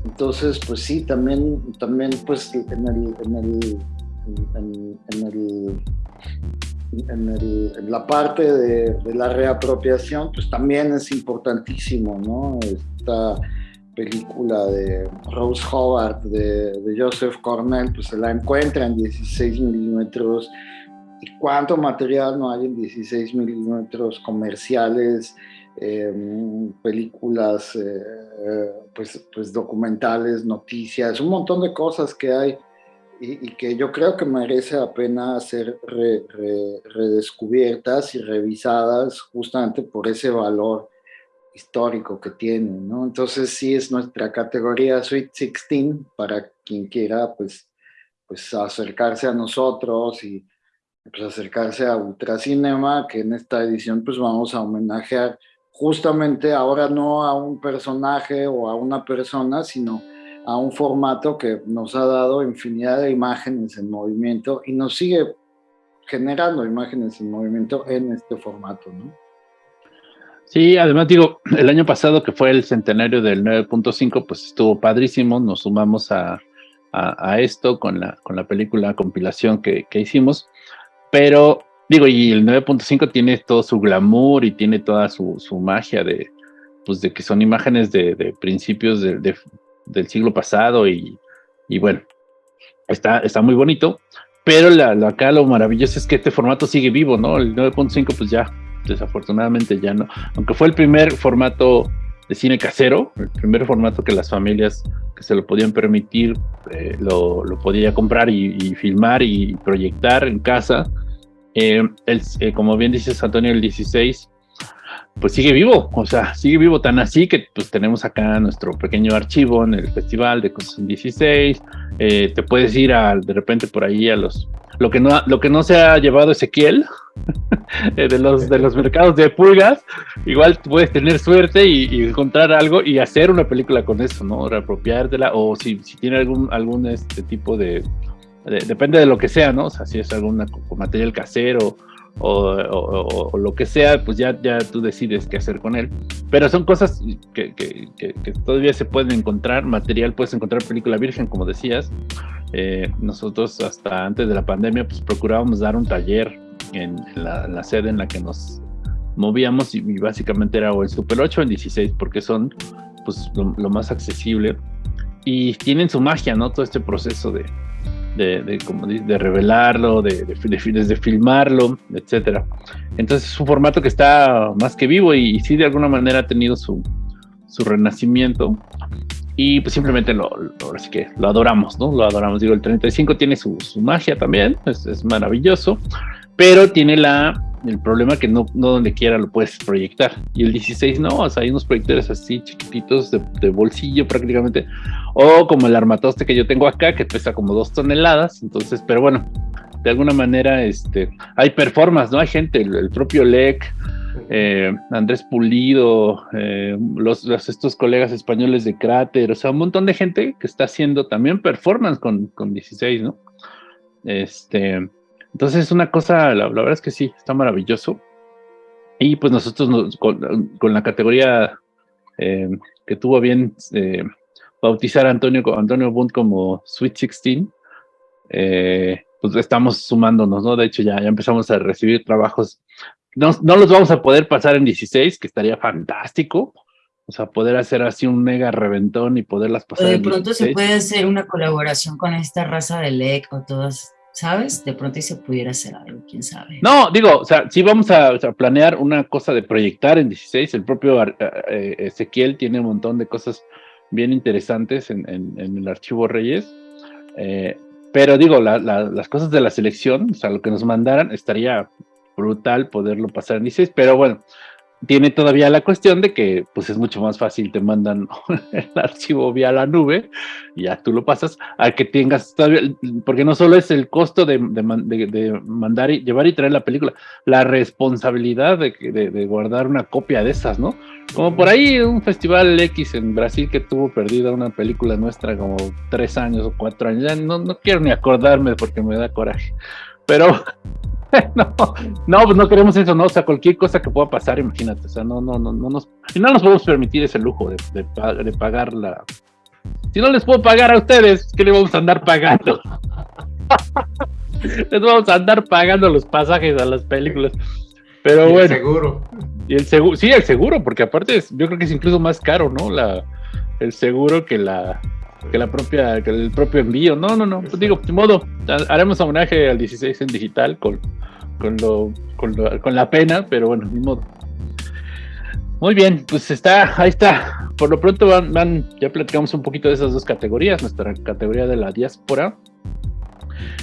Entonces, pues sí, también, también pues en el, en el en, la parte de, la reapropiación, pues también es importantísimo, ¿no? Esta película de Rose Howard, de, Joseph Cornell, pues se la encuentra en 16 milímetros. ¿Y cuánto material no hay en 16 milímetros comerciales? Em, películas, eh, pues, pues documentales, noticias, un montón de cosas que hay y, que yo creo que merece la pena ser redescubiertas y revisadas justamente por ese valor histórico que tienen, ¿no? Entonces sí es nuestra categoría Sweet 16 para quien quiera pues, pues acercarse a nosotros y pues acercarse a Ultracinema, que en esta edición pues vamos a homenajear justamente ahora no a un personaje o a una persona, sino a un formato que nos ha dado infinidad de imágenes en movimiento y nos sigue generando imágenes en movimiento en este formato, ¿no? Sí, además digo, el año pasado que fue el centenario del 9.5, pues estuvo padrísimo, nos sumamos a, a, esto con la, con la película compilación que, que hicimos, pero digo, y el 9.5 tiene todo su glamour y tiene toda su, su magia de, pues de que son imágenes de, de principios de, del siglo pasado y, y, bueno, está, está muy bonito, pero la, acá lo maravilloso es que este formato sigue vivo, ¿no? El 9.5 pues ya, desafortunadamente ya no, aunque fue el primer formato de cine casero, el primer formato que las familias que se lo podían permitir eh, lo, lo, podía comprar y, filmar y proyectar en casa. Eh, eh, como bien dices Antonio, el 16 pues sigue vivo, o sea, sigue vivo tan así que pues tenemos acá nuestro pequeño archivo en el festival de cosas 16, eh, te puedes ir a, de repente por ahí a los, lo que no, lo que no se ha llevado Ezequiel, eh, de, los, de los mercados de pulgas, igual puedes tener suerte y, encontrar algo y hacer una película con eso, ¿no? Reapropiártela o si, si tiene algún, algún este tipo de, depende de lo que sea, ¿no? O sea, si es algún material casero o, lo que sea, pues ya, ya tú decides qué hacer con él. Pero son cosas que, todavía se pueden encontrar, material, puedes encontrar película virgen, como decías. Eh, nosotros hasta antes de la pandemia, pues procurábamos dar un taller en, la, sede en la que nos movíamos y, básicamente era o en Super 8 o en 16, porque son pues lo más accesible y tienen su magia, ¿no? Todo este proceso de, de, como de revelarlo, de, de, filmarlo, etcétera. Entonces es un formato que está más que vivo y, sí de alguna manera ha tenido su, su renacimiento y pues simplemente lo, lo, así que lo adoramos, ¿no? Lo adoramos. Digo, el 35 tiene su, su magia también, es, es, maravilloso, pero tiene la, el problema que no, no donde quiera lo puedes proyectar. Y el 16 no, o sea, hay unos proyectores así chiquititos de, de bolsillo prácticamente o como el armatoste que yo tengo acá, que pesa como dos toneladas. Entonces, pero bueno, de alguna manera este, hay performance, ¿no? Hay gente, el, propio LEC, eh, Andrés Pulido, eh, los, estos colegas españoles de Cráter, o sea, un montón de gente que está haciendo también performance con, con 16, ¿no? Este, entonces es una cosa, la, verdad es que sí, está maravilloso. Y pues nosotros con, la categoría eh, que tuvo bien bautizar a Antonio, Antonio Bund como Sweet 16, eh, pues estamos sumándonos, ¿no? De hecho, ya, ya empezamos a recibir trabajos. No, no los vamos a poder pasar en 16, que estaría fantástico. O sea, poder hacer así un mega reventón y poderlas pasar. O de pronto se puede hacer una colaboración con esta raza de LEC o todas, ¿sabes? De pronto se pudiera hacer algo, quién sabe. No, digo, o sea, si vamos a, planear una cosa de proyectar en 16. El propio eh, eh, Ezequiel tiene un montón de cosas bien interesantes en, el archivo Reyes. Eh, pero digo, las cosas de la selección, o sea, lo que nos mandaran, estaría brutal poderlo pasar en 16, pero bueno, tiene todavía la cuestión de que pues es mucho más fácil, te mandan el archivo vía la nube, ya tú lo pasas, a que tengas todavía, porque no solo es el costo de, mandar y llevar y traer la película, la responsabilidad de, guardar una copia de esas, ¿no? Como por ahí un festival X en Brasil que tuvo perdida una película nuestra como tres años o cuatro años, ya no, no quiero ni acordarme porque me da coraje, pero no, no, pues no queremos eso, ¿no? O sea, cualquier cosa que pueda pasar, imagínate, o sea, no, no, no, no nos, no nos podemos permitir ese lujo de, de, pagar la... Si no les puedo pagar a ustedes, ¿qué le vamos a andar pagando? les vamos a andar pagando los pasajes a las películas. Pero bueno. El seguro. Y el seguro, sí, el seguro, porque aparte yo creo que es incluso más caro, ¿no? La, el seguro que la, que la propia, que el propio envío. No, no, no. Pues digo, de modo, haremos homenaje al 16 en digital con, con, lo, con, la pena, pero bueno, ni modo. Muy bien, pues está, ahí está. Por lo pronto van, van, ya platicamos un poquito de esas dos categorías, nuestra categoría de la diáspora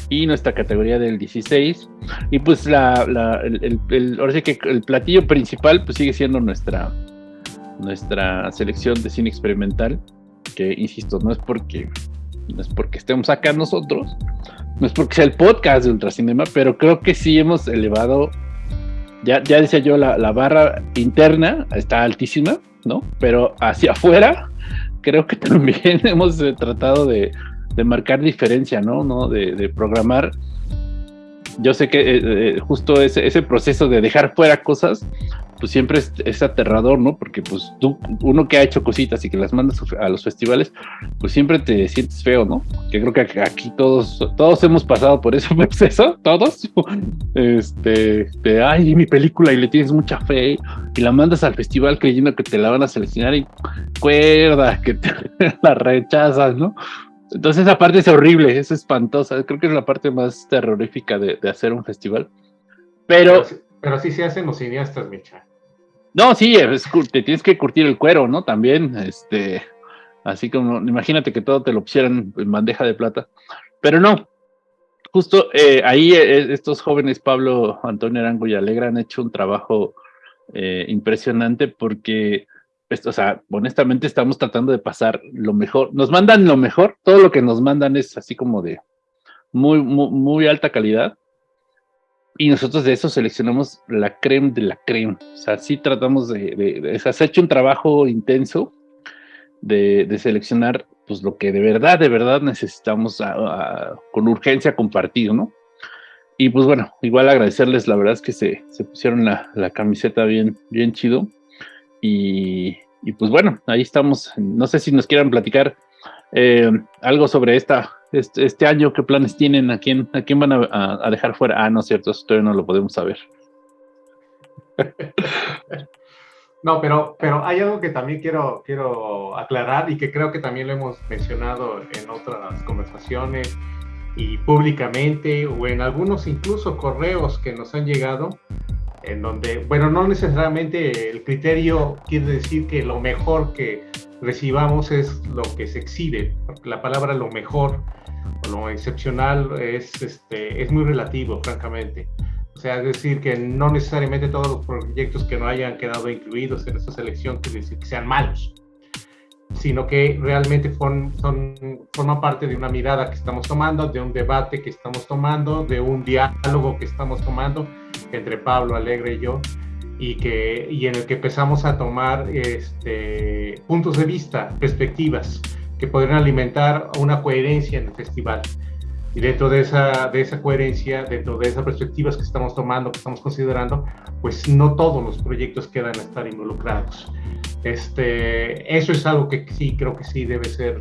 y nuestra categoría del 16. Y pues la, la el, el, ahora sí que el platillo principal pues sigue siendo nuestra, nuestra selección de cine experimental que insisto, no es porque no es porque estemos acá nosotros, no es porque sea el podcast de Ultracinema, pero creo que sí hemos elevado, ya, ya decía yo, la, barra interna está altísima, ¿no? Pero hacia afuera, creo que también hemos eh, tratado de, marcar diferencia, ¿no? ¿no? De, programar. Yo sé que eh, eh, justo ese proceso de dejar fuera cosas pues siempre es, es, aterrador, ¿no? Porque pues tú, uno que ha hecho cositas y que las mandas a los festivales, pues siempre te sientes feo, ¿no? Que creo que aquí todos, todos hemos pasado por ese proceso, todos. Este, de, ay, mi película y le tienes mucha fe y la mandas al festival creyendo que te la van a seleccionar y cuerda, que te la rechazas, ¿no? Entonces esa parte es horrible, es espantosa. Creo que es la parte más terrorífica de, de hacer un festival. Pero, pero, sí se hacen los cineastas, Micha. No, sí, te tienes que curtir el cuero, ¿no? También, este, así como, imagínate que todo te lo pusieran en bandeja de plata, pero no, justo eh, ahí eh, estos jóvenes, Pablo, Antonio Arango y Alegra, han hecho un trabajo eh, impresionante porque, pues, o sea, honestamente estamos tratando de pasar lo mejor, nos mandan lo mejor, todo lo que nos mandan es así como de muy, muy, muy alta calidad, y nosotros de eso seleccionamos la creme de la creme. O sea, sí tratamos de, de, se ha hecho un trabajo intenso de, de, seleccionar pues lo que de verdad, de verdad necesitamos con urgencia compartir, ¿no? Y pues bueno, igual agradecerles, la verdad es que se, se pusieron la, la, camiseta bien, bien chido. Y, y, pues bueno, ahí estamos. No sé si nos quieran platicar eh, algo sobre esta este, este, año, qué planes tienen, a quién, a quién van a, dejar fuera. Ah, no es cierto, esto todavía no lo podemos saber. No, pero, pero hay algo que también quiero, quiero aclarar y que creo que también lo hemos mencionado en otras conversaciones y públicamente o en algunos incluso correos que nos han llegado, en donde, bueno, no necesariamente el criterio quiere decir que lo mejor que recibamos es lo que se exhibe, porque la palabra lo mejor lo excepcional es, este, es muy relativo, francamente. O sea, es decir, que no necesariamente todos los proyectos que no hayan quedado incluidos en esta selección quiere decir que sean malos, sino que realmente son, son, forman parte de una mirada que estamos tomando, de un debate que estamos tomando, de un diálogo que estamos tomando entre Pablo Alegre y yo, y, que, y en el que empezamos a tomar este, puntos de vista, perspectivas que podrían alimentar una coherencia en el festival. Y dentro de esa, de esa coherencia, dentro de esas perspectivas que estamos tomando, que estamos considerando, pues no todos los proyectos quedan a estar involucrados. Este, eso es algo que sí creo que sí debe ser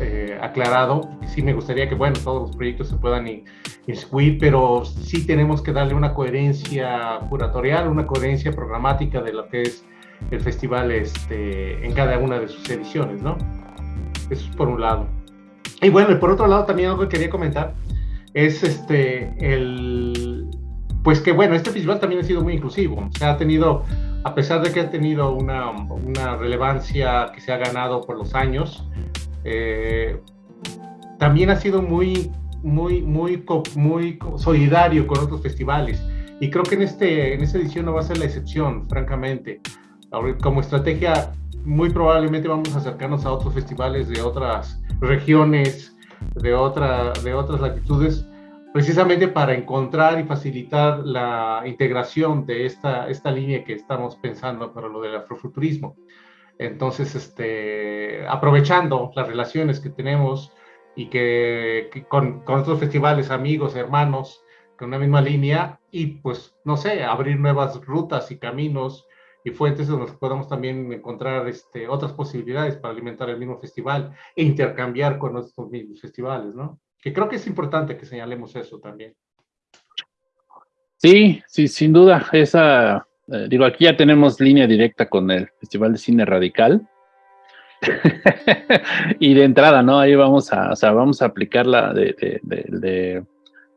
eh, aclarado. Sí me gustaría que, bueno, todos los proyectos se puedan inscribir, pero sí tenemos que darle una coherencia curatorial, una coherencia programática de lo que es el festival este, en cada una de sus ediciones, ¿no? Eso es por un lado. Y bueno, y por otro lado también algo que quería comentar es este, el, pues que bueno, este festival también ha sido muy inclusivo. O sea, ha tenido, a pesar de que ha tenido una, una relevancia que se ha ganado por los años, eh, también ha sido muy, muy, muy, muy solidario con otros festivales. Y creo que en, este, en esta edición no va a ser la excepción, francamente. Como estrategia muy probablemente vamos a acercarnos a otros festivales de otras regiones, de, otra, de otras latitudes, precisamente para encontrar y facilitar la integración de esta, esta línea que estamos pensando para lo del afrofuturismo. Entonces, este, aprovechando las relaciones que tenemos y que, con, con, otros festivales, amigos, hermanos, con una misma línea, y pues, no sé, abrir nuevas rutas y caminos y fuentes donde podamos también encontrar este, otras posibilidades para alimentar el mismo festival e intercambiar con nuestros mismos festivales, ¿no? Que creo que es importante que señalemos eso también. Sí, sí, sin duda. Esa, eh, digo, aquí ya tenemos línea directa con el Festival de Cine Radical. y de entrada, ¿no? Ahí vamos a, o sea, vamos a aplicarla de, de, de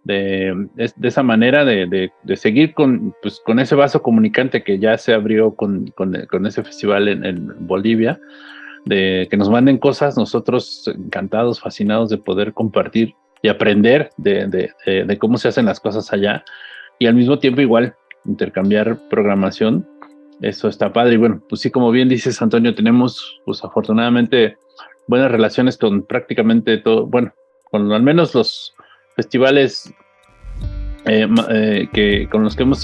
de, esa manera de, de, seguir con, pues, con ese vaso comunicante que ya se abrió con, con, con ese festival en, en, Bolivia, de que nos manden cosas, nosotros encantados, fascinados de poder compartir y aprender de, cómo se hacen las cosas allá y al mismo tiempo igual intercambiar programación. Eso está padre. Y bueno, pues sí, como bien dices Antonio, tenemos pues afortunadamente buenas relaciones con prácticamente todo, bueno, con al menos los festivales eh, eh, que con los que hemos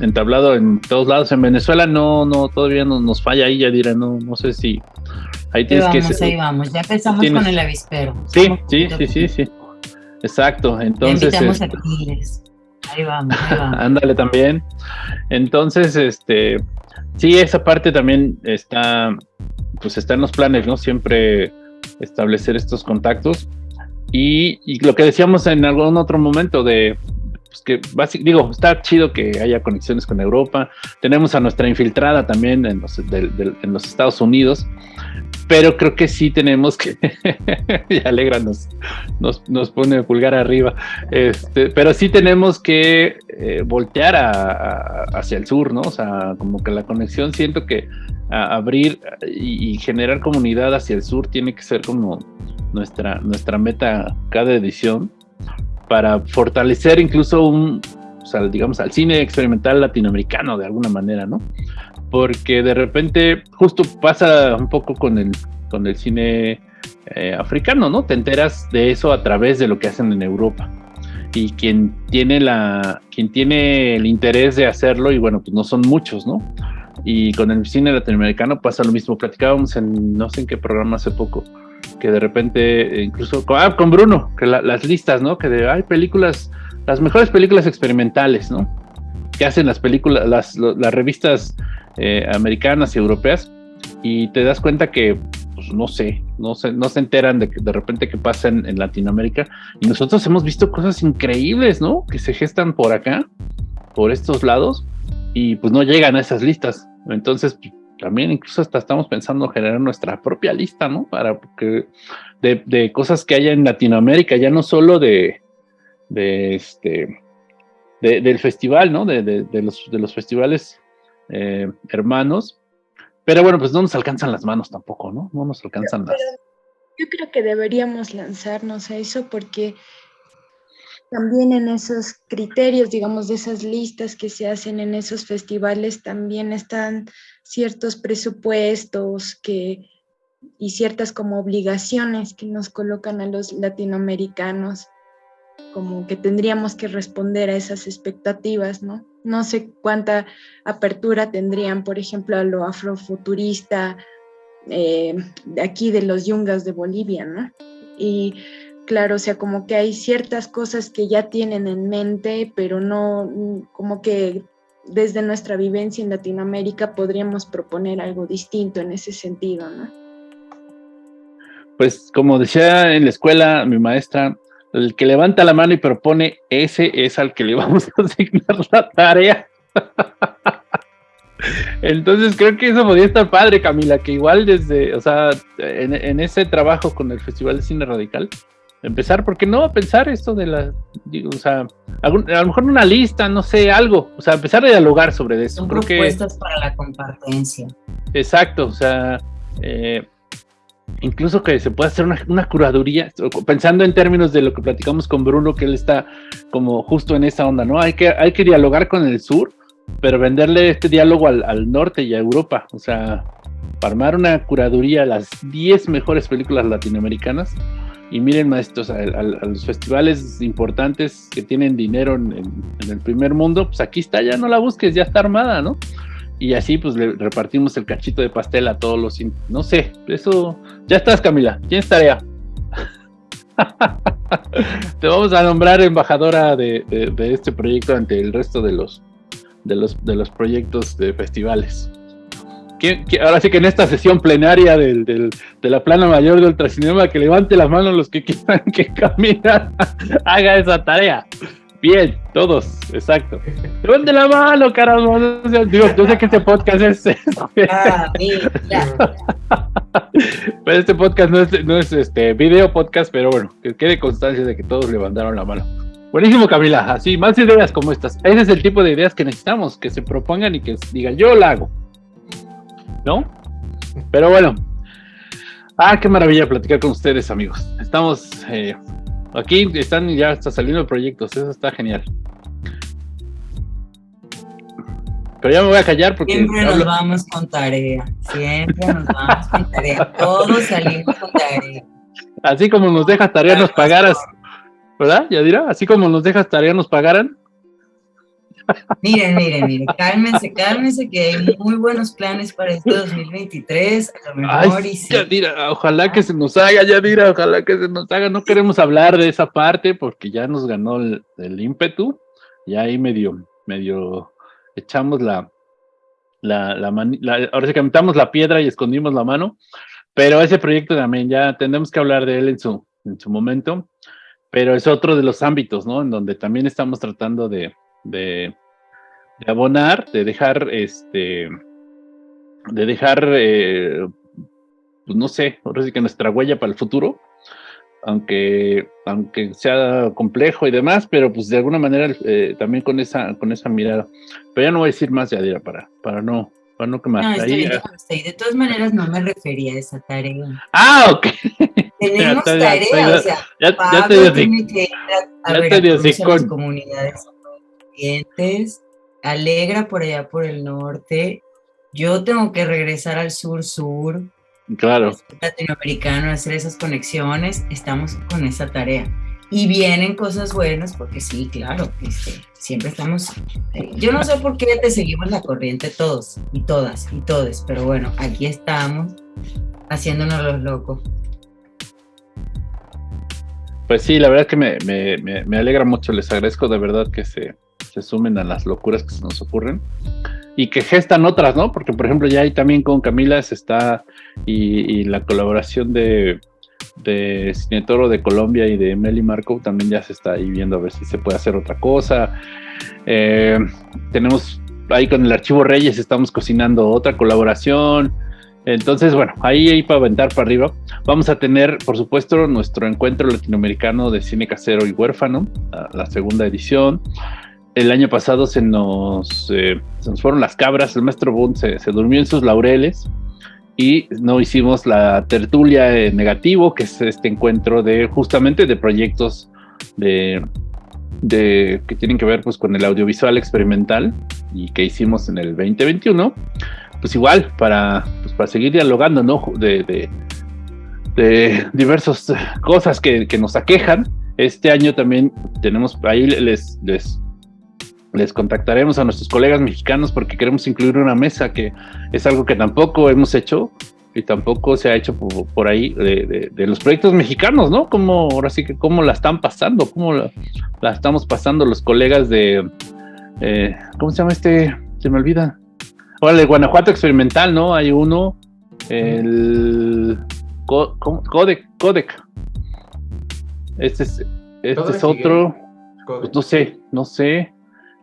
entablado en todos lados. En Venezuela no no todavía no, nos falla ahí ya dirá no no sé si ahí tienes ahí vamos, que ahí vamos. Ya empezamos con el avispero. Sí sí sí sí sí. Exacto entonces invitamos este, a Ahí vamos, ahí. Ándale también. Entonces, este, sí, esa parte también está, pues está en los planes, ¿no? Siempre establecer estos contactos. Y lo que decíamos en algún otro momento de, pues que básic- digo, está chido que haya conexiones con Europa. Tenemos a nuestra infiltrada también en los, Estados Unidos, pero creo que sí tenemos que, y Alegra nos, nos, nos pone pulgar arriba, este, pero sí tenemos que eh, voltear hacia el sur, ¿no? O sea, como que la conexión siento que abrir y, y generar comunidad hacia el sur tiene que ser como nuestra, nuestra meta cada edición para fortalecer incluso un, o sea, digamos, al cine experimental latinoamericano de alguna manera, ¿no? Porque de repente justo pasa un poco con el, con el cine eh, africano, ¿no? Te enteras de eso a través de lo que hacen en Europa. Y quien tiene la, quien tiene el interés de hacerlo, y bueno, pues no son muchos, ¿no? Y con el cine latinoamericano pasa lo mismo. Platicábamos en no sé en qué programa hace poco, que de repente, eh, incluso con, ah, con Bruno, que la- las listas, ¿no? Que de, hay películas, las mejores películas experimentales, ¿no? Que hacen las películas, las, las revistas eh, americanas y europeas, y te das cuenta que, pues no sé, no se, no se enteran de que de repente que pasa en, en Latinoamérica, y nosotros hemos visto cosas increíbles, ¿no? Que se gestan por acá, por estos lados, y pues no llegan a esas listas. Entonces, también incluso hasta estamos pensando generar nuestra propia lista, ¿no? Para que de, de cosas que haya en Latinoamérica, ya no solo de, de este de- del festival, ¿no? De, de- los, los festivales eh, hermanos. Pero bueno, pues no nos alcanzan las manos tampoco, ¿no? No nos alcanzan las. Yo creo que deberíamos lanzarnos a eso porque también en esos criterios, digamos, de esas listas que se hacen en esos festivales, también están ciertos presupuestos que, y ciertas como obligaciones que nos colocan a los latinoamericanos, como que tendríamos que responder a esas expectativas, ¿no? No sé cuánta apertura tendrían, por ejemplo, a lo afrofuturista, eh, de aquí de los yungas de Bolivia, ¿no? Y claro, o sea, como que hay ciertas cosas que ya tienen en mente, pero no, como que desde nuestra vivencia en Latinoamérica podríamos proponer algo distinto en ese sentido, ¿no? Pues como decía en la escuela mi maestra, el que levanta la mano y propone, ese es al que le vamos a asignar la tarea. Entonces creo que eso podría estar padre, Camila, que igual desde, o sea, en, en ese trabajo con el Festival de Cine Radical, empezar, ¿por qué no? A pensar esto de la, digo, o sea, algún- a lo mejor una lista, no sé, algo, o sea, empezar a dialogar sobre eso. Son Creo que, propuestas para la compartencia. Exacto, o sea, eh, incluso que se pueda hacer una, una curaduría, pensando en términos de lo que platicamos con Bruno, que él está como justo en esa onda, ¿no? Hay que, hay que dialogar con el sur, pero venderle este diálogo al, al norte y a Europa, o sea, para armar una curaduría a las 10 mejores películas latinoamericanas. Y miren, maestros, a, a- los festivales importantes que tienen dinero en, el primer mundo, pues aquí está, ya no la busques, ya está armada, ¿no? Y así pues le repartimos el cachito de pastel a todos los... No sé, eso... Ya estás, Camila. ¿Tienes tarea? Te vamos a nombrar embajadora de- de este proyecto ante el resto de los, de los, de los proyectos de festivales. ¿Quién- quién- ahora sí que en esta sesión plenaria del, del- de la plana mayor de Ultracinema, que levante las manos los que quieran que Camila haga esa tarea. Bien, todos, exacto. Levante la mano, sé, Digo, yo sé que este podcast es, Ah, mira. pero este podcast no es, no es este video podcast, pero bueno, que quede constancia de que todos levantaron la mano. Buenísimo, Camila. Así, más ideas como estas. Ese es el tipo de ideas que necesitamos, que se propongan y que digan, yo la hago. ¿No? Pero bueno. Ah, qué maravilla platicar con ustedes, amigos. Estamos eh, aquí, están ya está saliendo proyectos, eso está genial. Pero ya me voy a callar porque Siempre nos hablo- vamos con tarea. Siempre nos vamos con tarea. Todos salimos con tarea. así como nos dejas tarea nos pagaras, ¿verdad, Yadira? Así como nos dejas tarea nos pagaran. Miren, miren, miren. Cálmense, cálmense, que hay muy buenos planes para este 2023. A lo Ay, mejor y sí. Yadira, ojalá que se nos haga, Yadira, ojalá que se nos haga. No queremos hablar de esa parte porque ya nos ganó el, el ímpetu. ya ahí medio, medio echamos la, la, la, mani- la- ahora sí que metamos la piedra y escondimos la mano, pero ese proyecto también ya tendremos que hablar de él en su, en su momento, pero es otro de los ámbitos, ¿no? En donde también estamos tratando de, de, de abonar, de dejar, este, de dejar, eh, pues no sé, ahora sí que nuestra huella para el futuro, aunque, aunque sea complejo y demás, pero pues de alguna manera eh, también con esa, con esa mirada. Pero ya no voy a decir más, Yadira, para, para no, para no quemar. No, Ahí, bien, ahí. De todas maneras, no me refería a esa tarea. ah, ok. Tenemos bien, tarea, bien. o sea, Ya, ya te Pablo tiene que ir a, a ya digo, a comunidades Alegra por allá por el norte. Yo tengo que regresar al sur-sur, Claro, latinoamericano, hacer esas conexiones. Estamos con esa tarea. Y vienen cosas buenas, porque sí, claro, este, siempre estamos. eh, Yo no sé por qué te seguimos la corriente todos y todas y todes, pero bueno, aquí estamos haciéndonos los locos. pues sí, la verdad que me, me, me, me alegra mucho, les agradezco de verdad que se, se sumen a las locuras que se nos ocurren y que gestan otras, ¿no? Porque, por ejemplo, ya ahí también con Camila se está y, y la colaboración de, Cine Toro de Colombia y de Meli Marco también ya se está ahí viendo a ver si se puede hacer otra cosa. Eh, tenemos ahí con el Archivo Reyes, estamos cocinando otra colaboración. Entonces, bueno, ahí, ahí para aventar para arriba. Vamos a tener, por supuesto, nuestro encuentro latinoamericano de cine casero y huérfano, la, la segunda edición. El año pasado se nos, eh, se nos fueron las cabras, el maestro Bund se, se durmió en sus laureles y no hicimos la tertulia en negativo, que es este encuentro de justamente de proyectos de, de que tienen que ver pues con el audiovisual experimental y que hicimos en el 2021 pues igual para pues para seguir dialogando no de, de, de diversas cosas que, que, nos aquejan. Este año también tenemos ahí les les les contactaremos a nuestros colegas mexicanos porque queremos incluir una mesa que es algo que tampoco hemos hecho y tampoco se ha hecho por, por ahí de, de, de, los proyectos mexicanos, ¿no? Como ahora sí que cómo la están pasando, cómo la, la estamos pasando los colegas de, eh, ¿cómo se llama este? Se me olvida. Ahora, el Guanajuato Experimental, ¿no? Hay uno, el Co Codec, Codec. Este es, este es otro, pues no sé, no sé.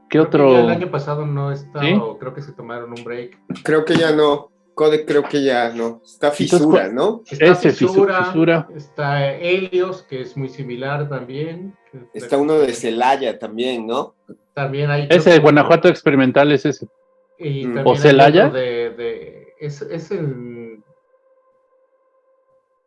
¿Qué creo otro? Que el año pasado no está, ¿Sí? o creo que se tomaron un break. Creo que ya no. Codec creo que ya no. Está fisura, Entonces, ¿no? Está Ese, fisura, fisura. Está Helios, que es muy similar también. Está uno de Celaya también, ¿no? También hay. Ese de Guanajuato Experimental es ese. Y Mm. también ¿O Celaya? De, de, es, es el.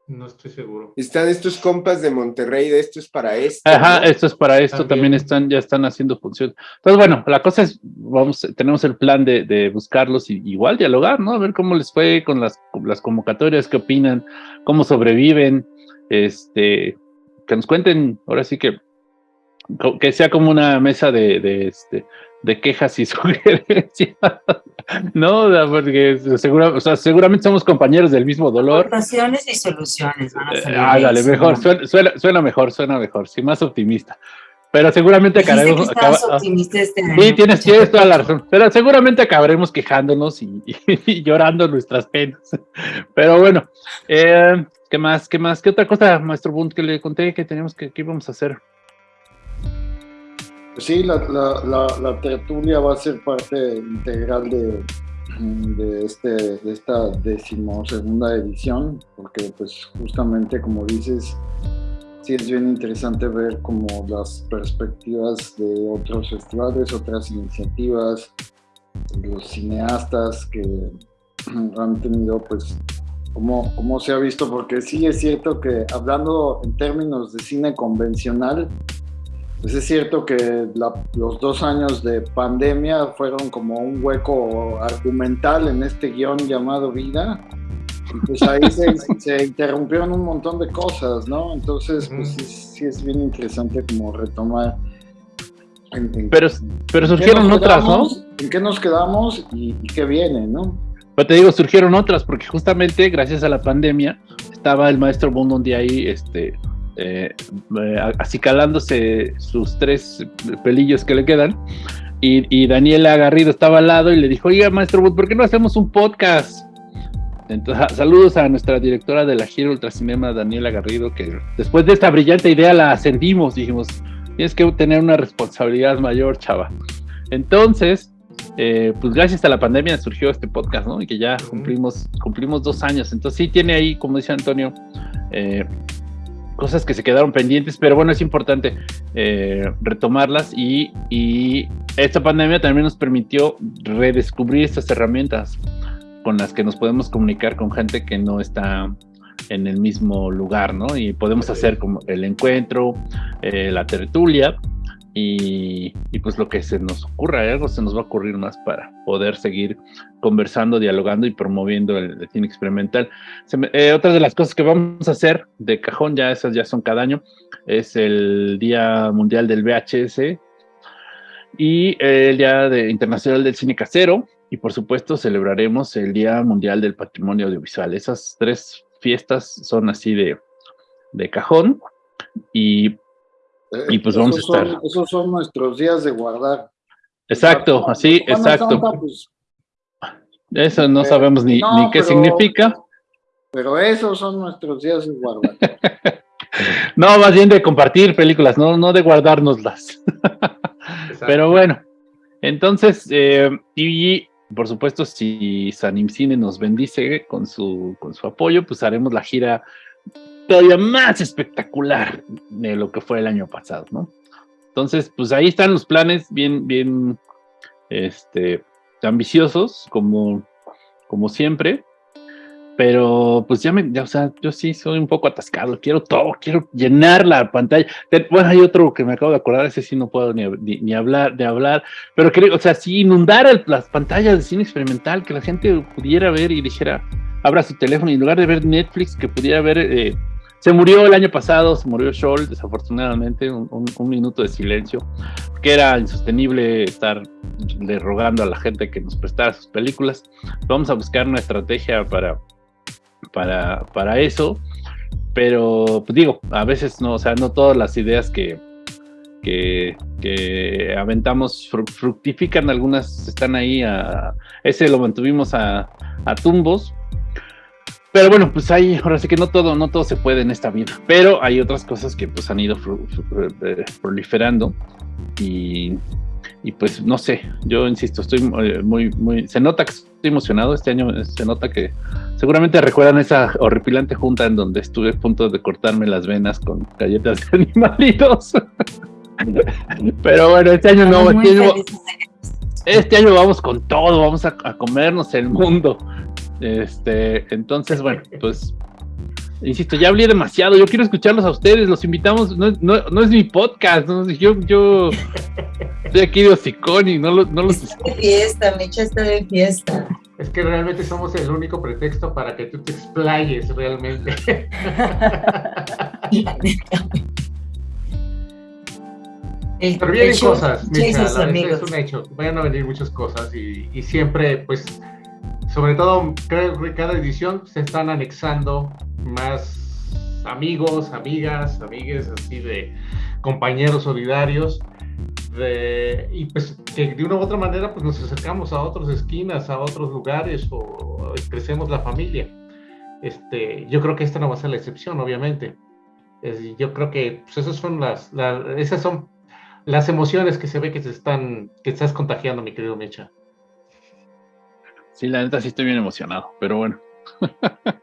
No estoy seguro. Están estos compas de Monterrey, de esto es para esto. Ajá, ¿no? esto es para esto, también. también, están, ya están haciendo función. Entonces, bueno, la cosa es, vamos, tenemos el plan de, de buscarlos y igual dialogar, ¿no? A ver cómo les fue con las, con las convocatorias, qué opinan, cómo sobreviven, este, que nos cuenten, ahora sí que, que sea como una mesa de, de este, de quejas y sugerencias, ¿no? Porque seguro, o sea, seguramente somos compañeros del mismo dolor. Aportaciones y soluciones. Van a salir ah, dale, eso, mejor, suena, suena, suena, mejor, suena mejor, sí, más optimista. Pero seguramente acabaremos. Que acaba, optimista este año, sí, tienes, tienes toda la razón. Pero seguramente acabaremos quejándonos y, y, y llorando nuestras penas. Pero bueno, eh, ¿qué más? ¿Qué más? ¿Qué otra cosa, maestro Bunt, que le conté que teníamos que, que íbamos a hacer? Sí, la, la, tertulia va a ser parte integral de, este, de esta decimosegunda edición, porque pues justamente como dices, sí es bien interesante ver como las perspectivas de otros festivales, otras iniciativas, los cineastas que han tenido pues cómo, cómo se ha visto, porque sí es cierto que hablando en términos de cine convencional, pues es cierto que la, los dos años de pandemia fueron como un hueco argumental en este guion llamado vida. Y pues ahí se, se, interrumpieron un montón de cosas, ¿no? Entonces, pues sí, sí es bien interesante como retomar. En, en, pero, pero surgieron otras, quedamos, ¿no? ¿En qué nos quedamos y, y qué viene, no? Pero te digo, surgieron otras, porque justamente gracias a la pandemia estaba el maestro Bond un día ahí, este, eh, eh, acicalándose sus tres pelillos que le quedan. Y, y, Daniela Garrido estaba al lado y le dijo, oiga, maestro Wood, ¿por qué no hacemos un podcast? Entonces, saludos a nuestra directora de la gira Ultracinema, Daniela Garrido, que después de esta brillante idea la ascendimos, dijimos, tienes que tener una responsabilidad mayor, chava. Entonces, eh, pues gracias a la pandemia surgió este podcast, ¿no? Y que ya cumplimos, cumplimos dos años. Entonces sí tiene ahí, como dice Antonio, eh, cosas que se quedaron pendientes, pero bueno, es importante eh, retomarlas y, y, esta pandemia también nos permitió redescubrir estas herramientas con las que nos podemos comunicar con gente que no está en el mismo lugar, ¿no? Y podemos hacer como el encuentro, la tertulia, y, pues lo que se nos ocurra, ¿eh? algo se nos va a ocurrir más para poder seguir conversando, dialogando y promoviendo el, cine experimental. Eh, otra de las cosas que vamos a hacer de cajón, ya esas ya son cada año, es el Día Mundial del VHS y el Día Internacional del Cine Casero y por supuesto celebraremos el Día Mundial del Patrimonio Audiovisual. Esas tres fiestas son así de, de cajón y y pues vamos a estar. esos son nuestros días de guardar. Exacto, así, exacto. Pues, Eso no sabemos ni, ni qué significa. Pero esos son nuestros días de guardar. no, más bien de compartir películas, no, no de guardárnoslas. pero bueno, entonces, eh, y por supuesto, si Sanim Cine nos bendice con su, con su apoyo, pues haremos la gira todavía más espectacular de lo que fue el año pasado, ¿no? Entonces, pues ahí están los planes bien, bien, este, ambiciosos, como, como siempre. Pero pues ya me, o sea, yo sí soy un poco atascado, quiero todo, quiero llenar la pantalla. Bueno, hay otro que me acabo de acordar, ese sí no puedo ni, ni, hablar, de hablar, pero creo, o sea, sí inundar las pantallas de cine experimental, que la gente pudiera ver y dijera, abra su teléfono y en lugar de ver Netflix, que pudiera ver eh, se murió el año pasado, se murió Scholl, desafortunadamente, un, minuto de silencio, que era insostenible estar rogando a la gente que nos prestara sus películas. Vamos a buscar una estrategia para, para, para eso, pero pues digo, a veces no, o sea, no todas las ideas que, que, que aventamos fructifican, algunas están ahí, ese lo mantuvimos a, a tumbos, pero bueno, pues hay, ahora sí que no todo, no todo se puede en esta vida, pero hay otras cosas que pues han ido eh, proliferando y, y, pues no sé, yo insisto, estoy eh, muy, muy, se nota que estoy emocionado, este año se nota que seguramente recuerdan esa horripilante junta en donde estuve a punto de cortarme las venas con galletas de animalitos. pero bueno, este año no, este año, este año vamos con todo, vamos a, a comernos el mundo. Este, entonces, bueno, pues insisto, ya hablé demasiado, yo quiero escucharlos a ustedes, los invitamos, no, no, no es mi podcast, yo, yo estoy aquí de hocicón y no, no los... Está de fiesta, Mecha está de fiesta. Es que realmente somos el único pretexto para que tú te explayes realmente. Pero vienen cosas, Mecha, es un hecho, vayan a venir muchas cosas y, y siempre, pues sobre todo creo que cada edición se están anexando más amigos, amigas, amigues, así de compañeros solidarios. y pues que de una u otra manera pues nos acercamos a otras esquinas, a otros lugares o, crecemos la familia. Este, yo creo que esta no va a ser la excepción, obviamente. yo creo que pues, esas son las, esas son las emociones que se ve que se están, que estás contagiando, mi querido Mecha. Sí, la neta sí estoy bien emocionado, pero bueno.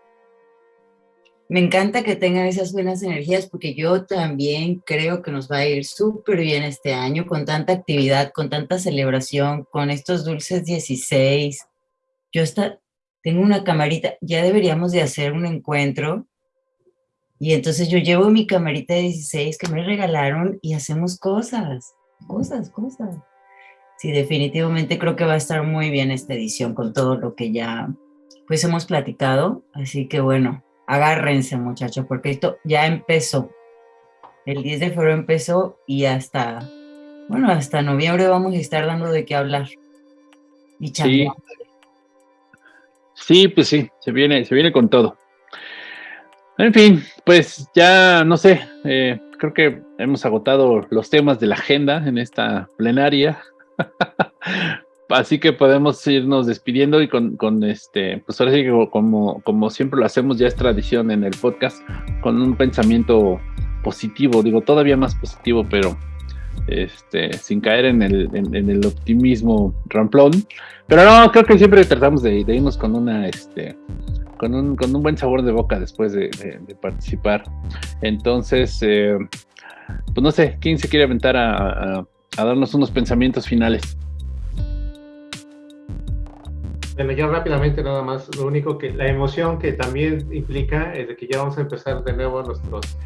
Me encanta que tengan esas buenas energías porque yo también creo que nos va a ir súper bien este año con tanta actividad, con tanta celebración, con estos dulces 16. Yo está, tengo una camarita, ya deberíamos de hacer un encuentro y entonces yo llevo mi camarita de 16 que me regalaron y hacemos cosas, cosas, cosas. Sí, definitivamente creo que va a estar muy bien esta edición con todo lo que ya pues hemos platicado. Así que bueno, agárrense muchachos, porque esto ya empezó. El 10 de febrero empezó y hasta, bueno, hasta noviembre vamos a estar dando de qué hablar. Y sí. sí, pues sí, se viene, se viene con todo. En fin, pues ya no sé, eh, creo que hemos agotado los temas de la agenda en esta plenaria. Así que podemos irnos despidiendo y con, este, pues ahora sí que como, como siempre lo hacemos, ya es tradición en el podcast, con un pensamiento positivo, digo, todavía más positivo, pero este, sin caer en el, optimismo ramplón. Pero no, creo que siempre tratamos de, irnos con una, este, con un, con un buen sabor de boca después de, participar. Entonces, eh, pues no sé, ¿quién se quiere aventar a darnos unos pensamientos finales? Bueno, ya rápidamente nada más, lo único que la emoción que también implica es de que ya vamos a empezar de nuevo nuestros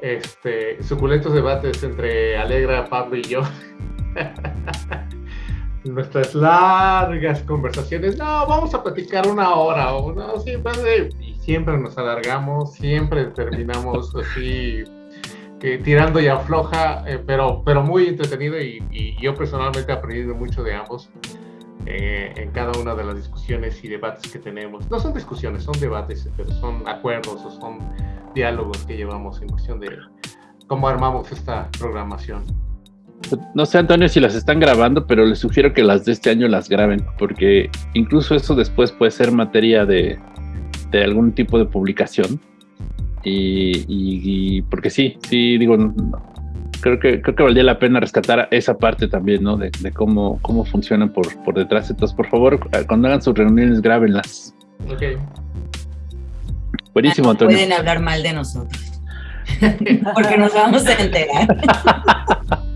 este, suculentos debates entre Alegra, Pablo y yo. Nuestras largas conversaciones. No, vamos a platicar una hora o no, siempre, y siempre nos alargamos, siempre terminamos así tirando y afloja, eh, pero, pero muy entretenido y, y, yo personalmente he aprendido mucho de ambos. Eh, en cada una de las discusiones y debates que tenemos. No son discusiones, son debates, pero son acuerdos o son diálogos que llevamos en cuestión de cómo armamos esta programación. No sé, Antonio, si las están grabando, pero les sugiero que las de este año las graben, porque incluso eso después puede ser materia de, de algún tipo de publicación. Y, y, porque sí, sí, digo, creo que, creo que valdría la pena rescatar esa parte también, ¿no? De, cómo, cómo funcionan por, por detrás. Entonces, por favor, cuando hagan sus reuniones, grábenlas. Ok. Buenísimo, ah, Antonio. Pueden hablar mal de nosotros. Porque nos vamos a enterar.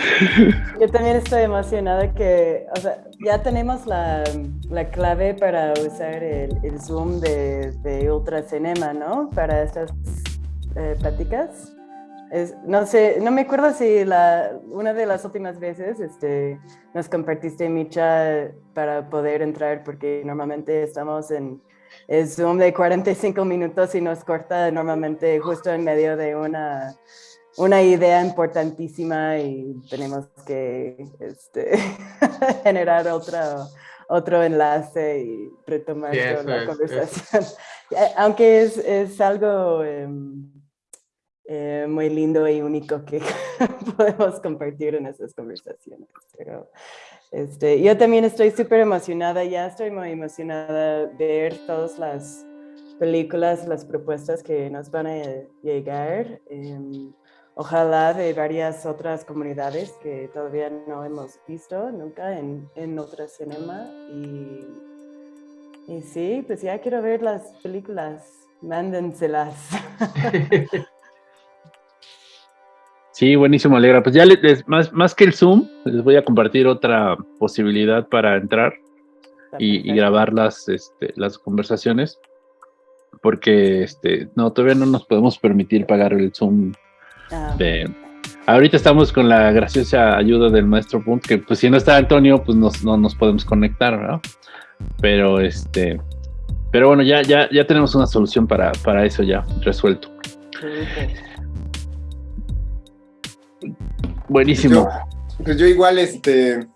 Yo también estoy emocionada que, o sea, ya tenemos la, la clave para usar el, el Zoom de, de Ultracinema, ¿no? Para estas eh, pláticas no sé, no me acuerdo si la, una de las últimas veces este, nos compartiste Micha para poder entrar, porque normalmente estamos en Zoom de 45 minutos y nos corta normalmente justo en medio de una, una idea importantísima y tenemos que este, generar otro, otro enlace y retomar la conversación. Aunque es, es algo... Em, eh, muy lindo y único que podemos compartir en esas conversaciones. Pero, este, yo también estoy súper emocionada, ya estoy muy emocionada de ver todas las películas, las propuestas que nos van a llegar. Em, ojalá de varias otras comunidades que todavía no hemos visto nunca en, en otro cinema. Y, y sí, pues ya quiero ver las películas, mándenselas. Sí, buenísimo, Alegra. Pues ya les, más, más que el Zoom, les voy a compartir otra posibilidad para entrar y, grabar las, este, las conversaciones, porque este, no, todavía no nos podemos permitir pagar el Zoom. Ah, de, ahorita estamos con la graciosa ayuda del maestro Punt, que pues si no está Antonio, pues no nos podemos conectar, ¿no? Pero este, pero bueno, ya, ya, ya tenemos una solución para, para eso ya resuelto. Buenísimo. Pues yo, igual este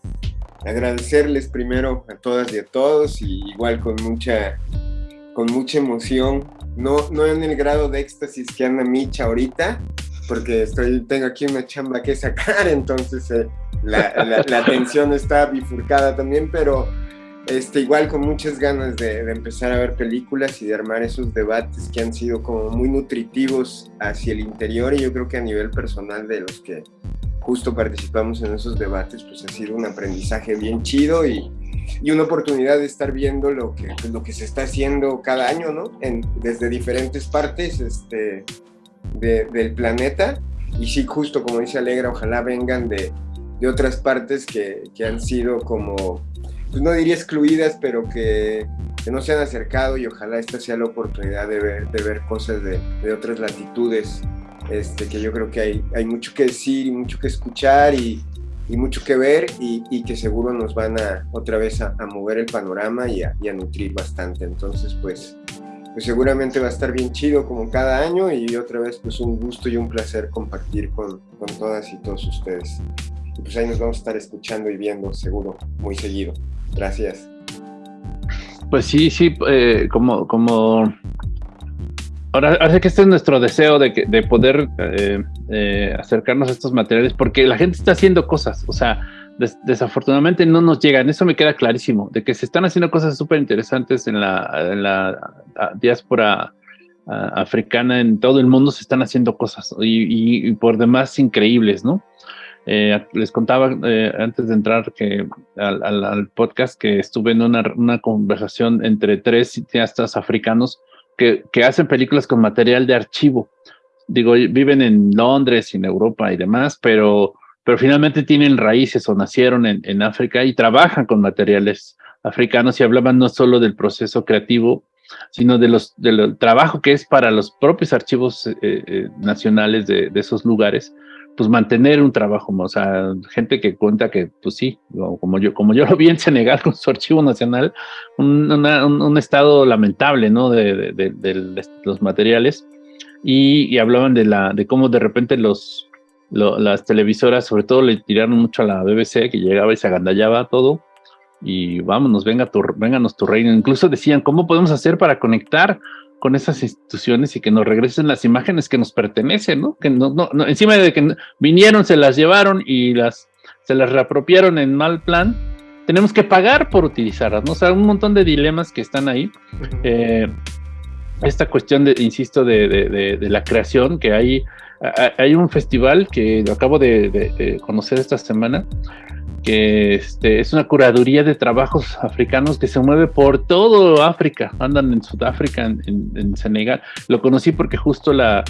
agradecerles primero a todas y a todos y igual con mucha con mucha emoción, no, no en el grado de éxtasis que anda Micha ahorita, porque estoy, tengo aquí una chamba que sacar, entonces eh, la, la, atención está bifurcada también, pero este, igual con muchas ganas de, empezar a ver películas y de armar esos debates que han sido como muy nutritivos hacia el interior y yo creo que a nivel personal de los que justo participamos en esos debates, pues ha sido un aprendizaje bien chido y, y una oportunidad de estar viendo lo que, lo que se está haciendo cada año, ¿no? En, desde diferentes partes este, de, del planeta. Y sí, justo como dice Alegra, ojalá vengan de, de otras partes que, que, han sido como, pues no diría excluidas, pero que, que, no se han acercado y ojalá esta sea la oportunidad de ver, de ver cosas de, de otras latitudes este, que yo creo que hay, hay mucho que decir y mucho que escuchar y, y mucho que ver y, y, que seguro nos van a otra vez a, a mover el panorama y a, y a, nutrir bastante. Entonces, pues, pues seguramente va a estar bien chido como cada año y otra vez pues un gusto y un placer compartir con, con todas y todos ustedes. Y pues ahí nos vamos a estar escuchando y viendo seguro muy seguido. Gracias. Pues sí, sí, eh, como, como ahora, ahora que este es nuestro deseo de, de poder eh, eh, acercarnos a estos materiales, porque la gente está haciendo cosas, o sea, desafortunadamente no nos llegan, eso me queda clarísimo, de que se están haciendo cosas súper interesantes en la, diáspora africana, en todo el mundo se están haciendo cosas y, por demás increíbles, ¿no? Eh, les contaba eh, antes de entrar al, podcast que estuve en una, una conversación entre tres cineastas africanos que, que, hacen películas con material de archivo. Digo, viven en Londres y en Europa y demás, pero pero finalmente tienen raíces o nacieron en, en África y trabajan con materiales africanos y hablaban no solo del proceso creativo, sino de los, del trabajo que es para los propios archivos eh, eh, nacionales de, de, esos lugares, pues mantener un trabajo, o sea, gente que cuenta que, pues sí, como yo, como yo lo vi en Senegal con su archivo nacional, un, un, estado lamentable, ¿no? De, de, de los materiales, y, y, hablaban de, la, de cómo de repente los, las televisoras, sobre todo, le tiraron mucho a la BBC, que llegaba y se agandallaba todo. Y vámonos, venga tu, vénganos tu reino. Incluso decían, ¿cómo podemos hacer para conectar con esas instituciones y que nos regresen las imágenes que nos pertenecen, ¿no? Que no, no, encima de que vinieron, se las llevaron y las, se las reapropiaron en mal plan, tenemos que pagar por utilizarlas, ¿no? O sea, un montón de dilemas que están ahí. Eh, esta cuestión, de, insisto, de, de, de, la creación, que hay hay un festival que acabo de, conocer esta semana, que este, es una curaduría de trabajos africanos que se mueve por todo África, andan en Sudáfrica, en, Senegal. Lo conocí porque justo la,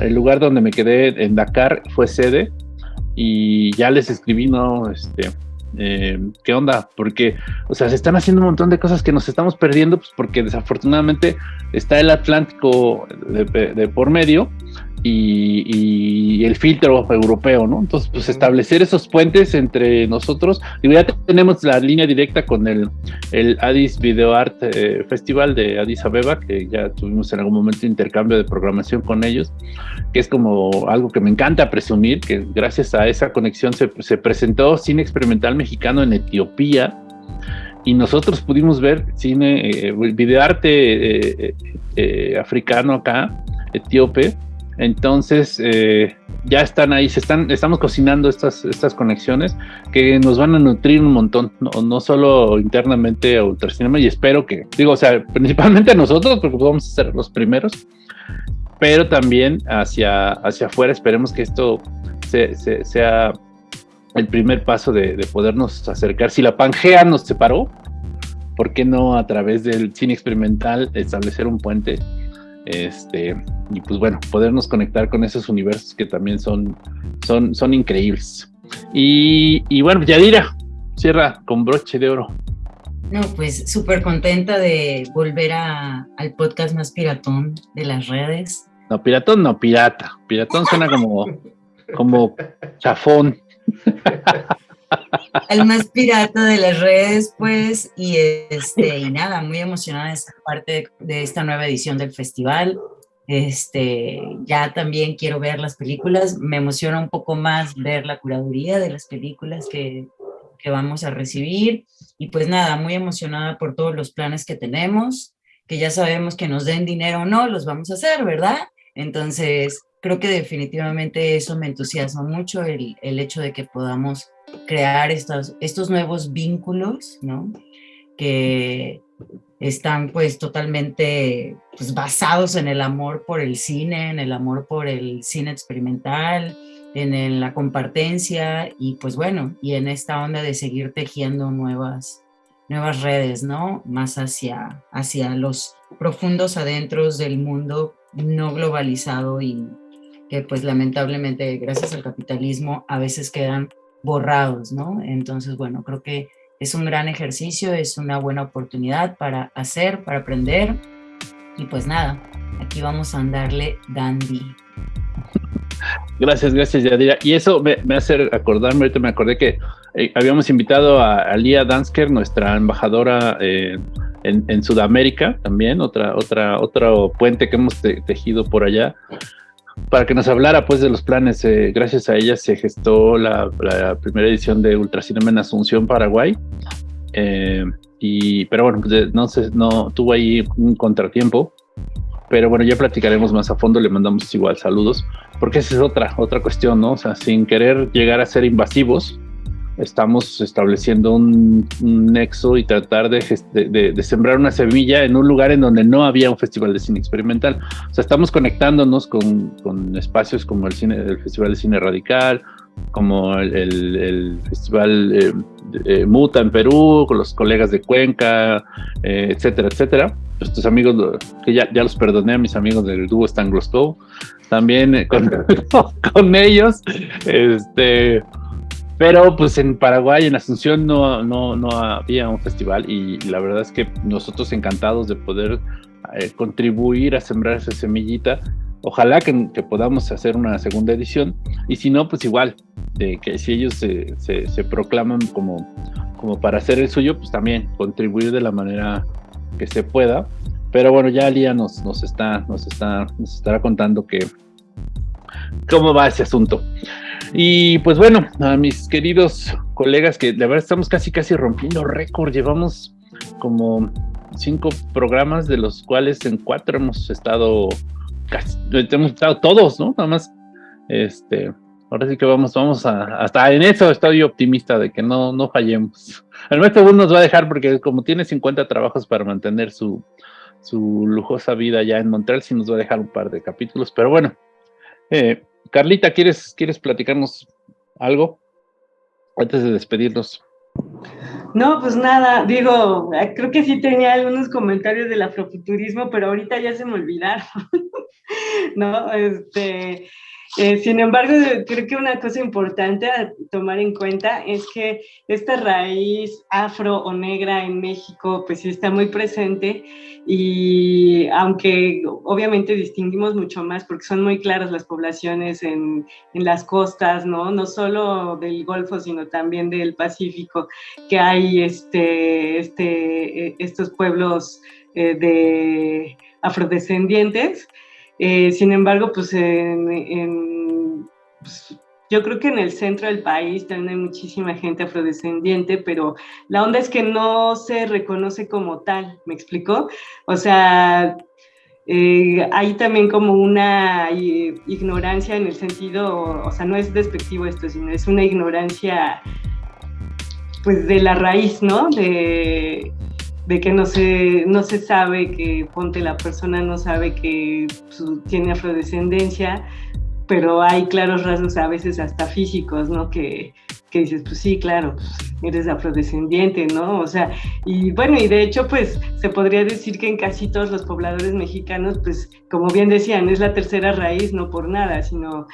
el lugar donde me quedé en Dakar fue sede y ya les escribí, ¿no? Este, eh, ¿Qué onda? Porque, o sea, se están haciendo un montón de cosas que nos estamos perdiendo, pues porque desafortunadamente está el Atlántico de por medio y, el filtro europeo, ¿no? Entonces, pues establecer esos puentes entre nosotros. Y ya tenemos la línea directa con el, el Addis Video Art eh, Festival de Addis Abeba, que ya tuvimos en algún momento intercambio de programación con ellos, que es como algo que me encanta presumir, que gracias a esa conexión se, se presentó cine experimental mexicano en Etiopía, y nosotros pudimos ver cine, eh, videoarte eh, eh, africano acá, etíope, entonces, eh, ya están ahí, se están, estamos cocinando estas, estas conexiones que nos van a nutrir un montón, no, no solo internamente a Ultracinema, y espero que, digo, o sea, principalmente a nosotros, porque vamos a ser los primeros, pero también hacia, hacia afuera, esperemos que esto sea el primer paso de, de podernos acercar. Si la Pangea nos separó, ¿por qué no a través del cine experimental establecer un puente? Este, y pues bueno, podernos conectar con esos universos que también son, son, son increíbles. Y, y bueno, Yadira, cierra con broche de oro. No, pues súper contenta de volver a, al podcast más piratón de las redes. No, piratón no, pirata. Piratón suena como, como chafón. el más pirata de las redes, pues, y este, y nada, muy emocionada de ser parte de, esta nueva edición del festival. Este, ya también quiero ver las películas, me emociona un poco más ver la curaduría de las películas que, que vamos a recibir, y pues nada, muy emocionada por todos los planes que tenemos, que ya sabemos que nos den dinero o no, los vamos a hacer, ¿verdad? Entonces, creo que definitivamente eso me entusiasma mucho, el, el hecho de que podamos crear estos, estos nuevos vínculos, ¿no? Que están pues totalmente pues, basados en el amor por el cine, en el amor por el cine experimental, en, la compartencia y pues bueno, y en esta onda de seguir tejiendo nuevas, nuevas redes, ¿no? Más hacia, hacia los profundos adentros del mundo no globalizado y que pues lamentablemente gracias al capitalismo a veces quedan borrados, ¿no? Entonces, bueno, creo que es un gran ejercicio, es una buena oportunidad para hacer, para aprender. Y pues nada, aquí vamos a andarle dandy. Gracias, gracias, Yadira. Y eso me, hace acordarme, ahorita me acordé que eh, habíamos invitado a, Lía Dansker, nuestra embajadora eh, en, Sudamérica también, otra, otra, otro puente que hemos tejido por allá para que nos hablara pues de los planes. Eh, gracias a ella se gestó la, primera edición de Ultracinema en Asunción, Paraguay. Eh, y, pero bueno, pues, no, sé, no tuvo ahí un contratiempo. pero bueno, ya platicaremos más a fondo, le mandamos igual saludos, porque esa es otra, otra cuestión, ¿no? O sea, sin querer llegar a ser invasivos, estamos estableciendo un, nexo y tratar de, de, sembrar una semilla en un lugar en donde no había un festival de cine experimental. O sea, estamos conectándonos con, con espacios como el, cine, el Festival de Cine Radical, como el, el, Festival eh, eh, Muta en Perú, con los colegas de Cuenca, eh, etcétera, etcétera. Estos amigos, que ya, ya los perdoné a mis amigos del dúo Stanglos también con, con ellos, este pero pues en Paraguay, en Asunción, no, no, no había un festival y la verdad es que nosotros encantados de poder eh, contribuir a sembrar esa semillita. Ojalá que, que, podamos hacer una segunda edición y si no, pues igual, de que si ellos se, se, proclaman como, como para hacer el suyo, pues también contribuir de la manera que se pueda. Pero bueno, ya Lía nos, nos, está, nos, está, nos estará contando que cómo va ese asunto. Y pues bueno, a mis queridos colegas, que la verdad estamos casi casi rompiendo récord, llevamos como cinco programas, de los cuales en cuatro hemos estado casi, hemos estado todos, ¿no? Nada más, este, ahora sí que vamos, vamos a, hasta en eso estoy optimista de que no, no fallemos. El maestro Bull nos va a dejar porque como tiene 50 trabajos para mantener su, su lujosa vida ya en Montreal, sí nos va a dejar un par de capítulos, pero bueno, eh, Carlita, ¿quieres, ¿quieres platicarnos algo antes de despedirnos? No, pues nada, digo, creo que sí tenía algunos comentarios del afrofuturismo, pero ahorita ya se me olvidaron. no, este, eh, sin embargo, creo que una cosa importante a tomar en cuenta es que esta raíz afro o negra en México, pues sí está muy presente y aunque obviamente distinguimos mucho más porque son muy claras las poblaciones en, en las costas, ¿no? No solo del Golfo, sino también del Pacífico, que hay este, este, eh, estos pueblos eh, de afrodescendientes. Eh, sin embargo, pues, pues, yo creo que en el centro del país también hay muchísima gente afrodescendiente, pero la onda es que no se reconoce como tal, ¿me explicó? O sea, eh, hay también como una ignorancia en el sentido, o sea, no es despectivo esto, sino es una ignorancia pues de la raíz, ¿no? De, de que no se, no se sabe que, ponte, la persona no sabe que tiene afrodescendencia, pero hay claros rasgos a veces hasta físicos, ¿no? Que, que dices, pues sí, claro, pues, eres afrodescendiente, ¿no? O sea, y bueno, y de hecho, pues se podría decir que en casi todos los pobladores mexicanos, pues como bien decían, es la tercera raíz, no por nada, sino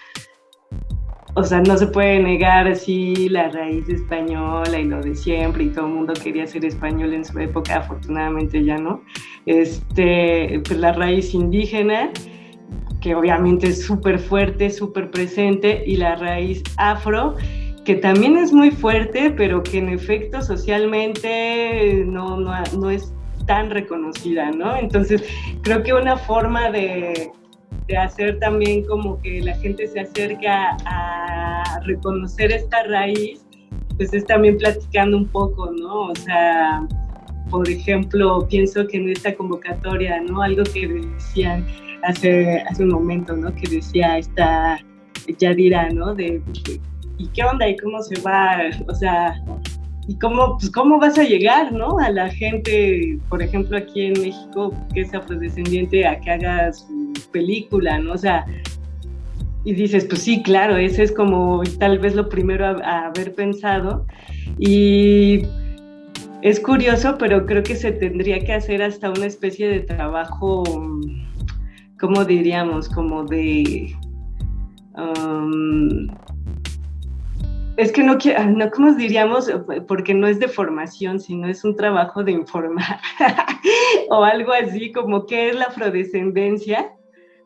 o sea, no se puede negar así la raíz española y lo de siempre y todo el mundo quería ser español en su época, afortunadamente ya no. Este, pues la raíz indígena, que obviamente es súper fuerte, súper presente, y la raíz afro, que también es muy fuerte, pero que en efecto socialmente no, no, no es tan reconocida, ¿no? Entonces, creo que una forma de, de hacer también como que la gente se acerca a reconocer esta raíz, pues es también platicando un poco, ¿no? O sea, por ejemplo, pienso que en esta convocatoria, ¿no? Algo que decían hace, hace un momento, ¿no? Que decía esta Yadira, ¿no? De, ¿y qué onda? ¿Y cómo se va? O sea, ¿y cómo, pues, cómo vas a llegar, ¿no? A la gente, por ejemplo, aquí en México, que es afrodescendiente, a que haga su película, ¿no? O sea, y dices, pues sí, claro, ese es como tal vez lo primero a, haber pensado. Y es curioso, pero creo que se tendría que hacer hasta una especie de trabajo, ¿cómo diríamos? Como de... Um, es que no, no, ¿cómo diríamos? Porque no es de formación, sino es un trabajo de informar o algo así, como qué es la afrodescendencia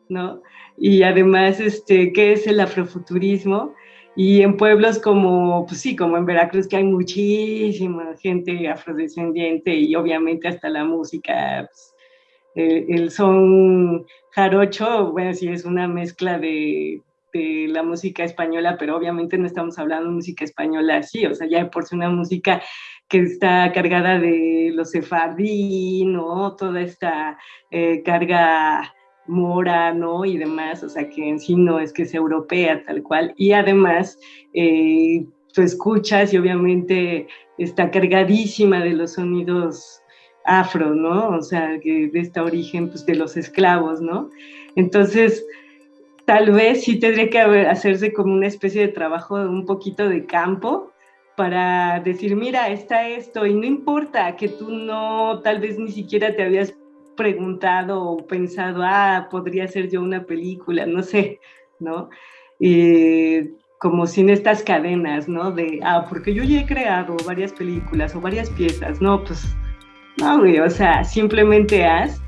¿no? Y además, este, ¿qué es el afrofuturismo? Y en pueblos como, pues sí, como en Veracruz, que hay muchísima gente afrodescendiente y obviamente hasta la música, pues, el, son jarocho, bueno, sí es una mezcla de, de, la música española, pero obviamente no estamos hablando de música española así, o sea, ya por sí una música que está cargada de los sefardí, ¿no? Toda esta eh, carga mora, ¿no? Y demás, o sea, que en sí no es que sea europea tal cual. Y además, eh, tú escuchas y obviamente está cargadísima de los sonidos afro, ¿no? O sea, que de este origen pues, de los esclavos, ¿no? Entonces, tal vez sí tendría que hacerse como una especie de trabajo un poquito de campo para decir, mira, está esto, y no importa que tú no, tal vez ni siquiera te habías preguntado o pensado, ah, podría ser yo una película, no sé, ¿no? como sin estas cadenas, ¿no? De, ah, porque yo ya he creado varias películas o varias piezas, no, pues, no, güey, o sea, simplemente haz,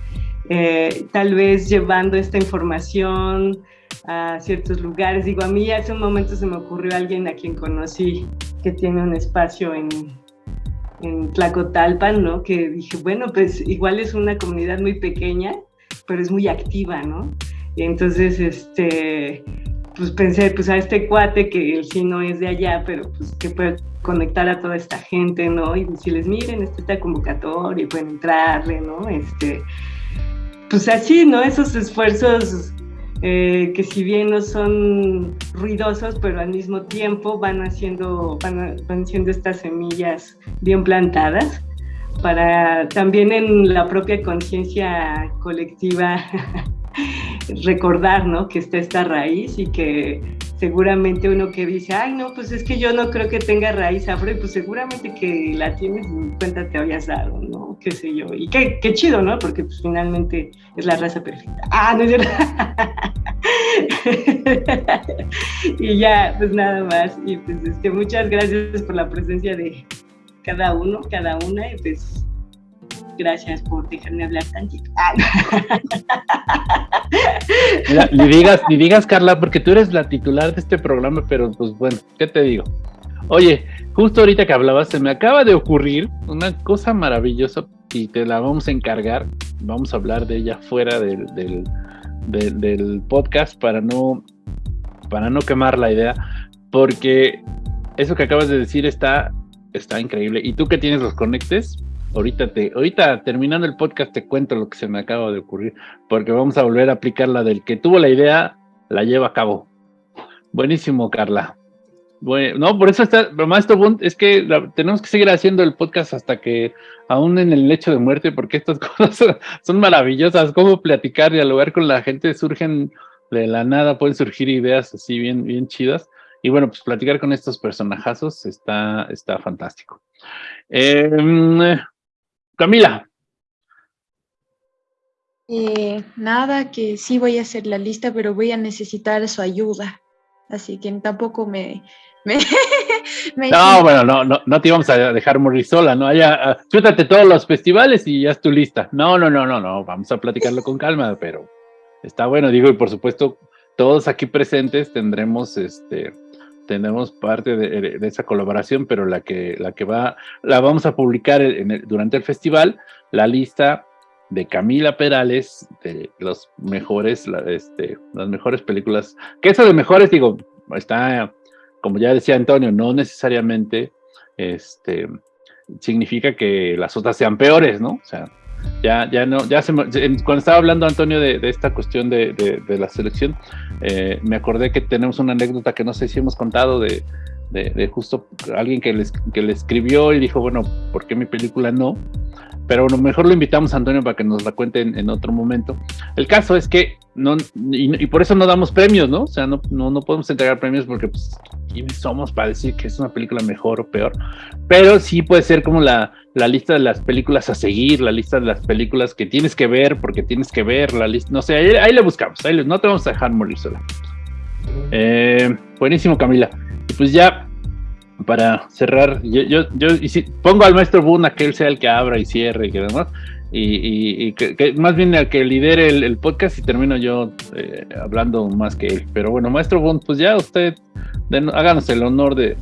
eh, tal vez llevando esta información a ciertos lugares. Digo, a mí hace un momento se me ocurrió alguien a quien conocí que tiene un espacio en, en Tlacotalpan, ¿no? Que dije, bueno, pues igual es una comunidad muy pequeña, pero es muy activa, ¿no? Y entonces, este, pues pensé, pues a este cuate que él sí no es de allá, pero pues que puede conectar a toda esta gente, ¿no? Y decirles, miren, esta convocatoria pueden entrarle, ¿no? Este, pues así, ¿no? Esos esfuerzos eh, que si bien no son ruidosos, pero al mismo tiempo van haciendo, van, van siendo estas semillas bien plantadas para también en la propia conciencia colectiva recordar, ¿no? Que está esta raíz y que seguramente uno que dice, ay, no, pues es que yo no creo que tenga raíz afro, y pues seguramente que la tienes y cuenta te habías dado, ¿no? Qué sé yo. Y qué, qué chido, ¿no? Porque pues finalmente es la raza perfecta. Ah, no es verdad. y ya, pues nada más. Y pues este, muchas gracias por la presencia de cada uno, cada una, y pues Gracias por dejarme hablar tantito. Ah, ni digas, ni digas, Carla, porque tú eres la titular de este programa, pero pues bueno, ¿qué te digo? Oye, justo ahorita que hablabas, se me acaba de ocurrir una cosa maravillosa y te la vamos a encargar. Vamos a hablar de ella fuera del, del, del podcast para no, para no quemar la idea, porque eso que acabas de decir está, está increíble. Y tú que tienes los conectes, Ahorita, te, ahorita terminando el podcast te cuento lo que se me acaba de ocurrir, porque vamos a volver a aplicar la del que tuvo la idea, la lleva a cabo. Buenísimo, Carla. Bueno, no, por eso está, Maestro Bund, es que tenemos que seguir haciendo el podcast hasta que, aún en el lecho de muerte, porque estas cosas son maravillosas, cómo platicar, dialogar con la gente, surgen de la nada, pueden surgir ideas así bien, bien chidas. Y bueno, pues platicar con estos personajazos está, está fantástico. Eh, Camila. Eh, nada, que sí voy a hacer la lista, pero voy a necesitar su ayuda. Así que tampoco me... no, bueno, no, no, no te íbamos a dejar morir sola, ¿no? Ya, uh, todos los festivales y ya es tu lista. No, no, no, no, no, vamos a platicarlo con calma, pero está bueno, digo, y por supuesto, todos aquí presentes tendremos este tenemos parte de, esa colaboración, pero la que, la que va, la vamos a publicar durante el festival, la lista de Camila Perales, de los mejores, este, las mejores películas, que eso de mejores, digo, está, como ya decía Antonio, no necesariamente este, significa que las otras sean peores, ¿no? O sea, ya, ya no, ya se cuando estaba hablando Antonio de, esta cuestión de, la selección, eh, me acordé que tenemos una anécdota que no sé si hemos contado de, justo alguien que le, que escribió y dijo, bueno, ¿por qué mi película no? Pero bueno, mejor lo invitamos a Antonio para que nos la cuente en, otro momento. El caso es que no, y, por eso no damos premios, ¿no? O sea, no, no, no podemos entregar premios porque, pues, ¿quiénes somos para decir que es una película mejor o peor? Pero sí puede ser como la, la lista de las películas a seguir, la lista de las películas que tienes que ver porque tienes que ver, la lista, no sé, ahí, le buscamos, ahí no te vamos a dejar morir sola. Eh, buenísimo, Camila. Pues ya para cerrar, yo, yo, yo y si, pongo al maestro Boone a que él sea el que abra y cierre y que demás, y, que, más bien el que lidere el, podcast y termino yo eh, hablando más que él. Pero bueno, maestro Boone, pues ya usted, háganos el honor de,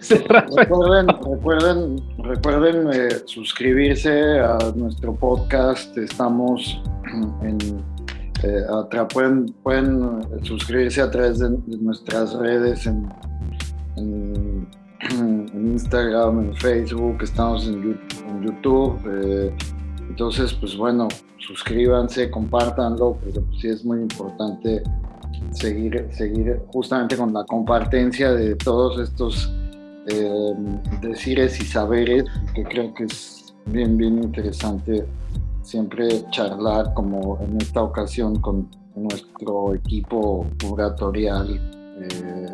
cerrar. Recuerden, recuerden, recuerden eh, suscribirse a nuestro podcast, estamos en... Eh, pueden, pueden suscribirse a través de, nuestras redes en en Instagram, en Facebook, estamos en YouTube. Entonces, pues bueno, suscríbanse, compártanlo, porque pues, sí es muy importante seguir, seguir justamente con la compartencia de todos estos eh, decires y saberes, que creo que es bien, bien interesante siempre charlar como en esta ocasión con nuestro equipo curatorial. Eh,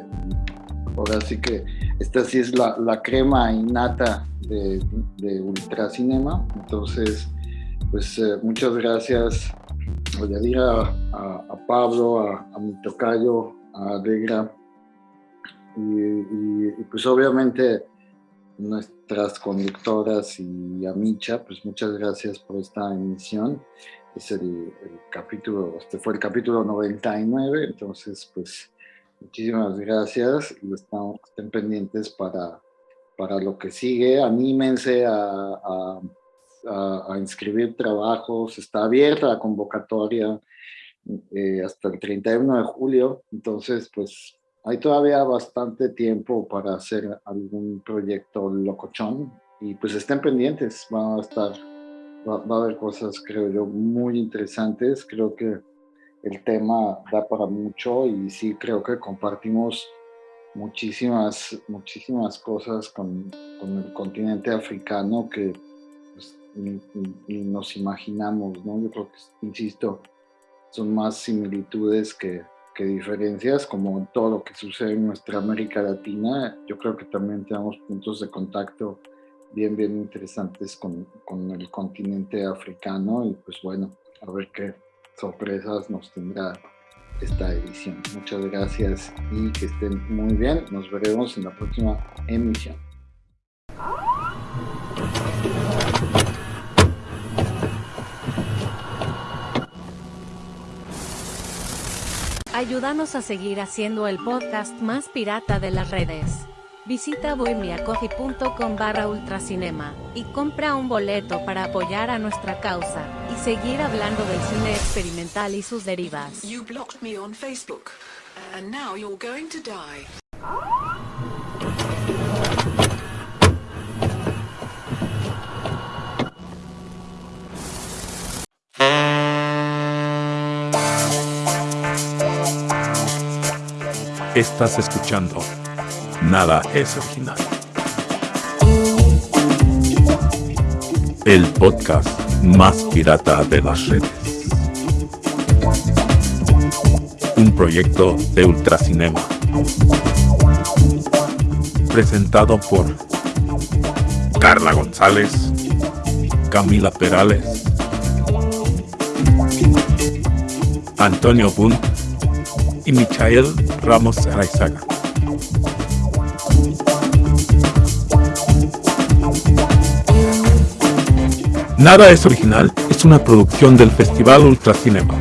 ahora sí que esta sí es la, la crema innata de, de Ultracinema, entonces pues eh, muchas gracias a decir a, Pablo, a, mi tocayo, a Alegra y, pues obviamente nuestras conductoras y a Micha, pues muchas gracias por esta emisión. Es el, capítulo, este fue el capítulo 99, entonces pues muchísimas gracias y están, estén pendientes para, para lo que sigue. Anímense a a, inscribir trabajos, está abierta la convocatoria eh, hasta el 31 de julio, entonces pues hay todavía bastante tiempo para hacer algún proyecto locochón y pues estén pendientes, van a estar, va, a haber cosas creo yo muy interesantes, creo que el tema da para mucho y sí creo que compartimos muchísimas, muchísimas cosas con, con el continente africano que y, nos imaginamos, ¿no? Yo creo que, insisto, son más similitudes que, que, diferencias, como en todo lo que sucede en nuestra América Latina. Yo creo que también tenemos puntos de contacto bien, bien interesantes con, con el continente africano y pues bueno, a ver qué sorpresas nos tendrá esta edición. Muchas gracias y que estén muy bien. Nos veremos en la próxima emisión. Ayúdanos a seguir haciendo el podcast más pirata de las redes. Visita bohemiacoffee.com barra ultracinema y compra un boleto para apoyar a nuestra causa y seguir hablando del cine experimental y sus derivas. Estás escuchando. Nada es original. El podcast más pirata de las redes. Un proyecto de Ultracinema. Presentado por Carla González, Camila Perales, Antonio Bunt y Michael Ramos Araizaga. Nada es original es una producción del Festival Ultracinema.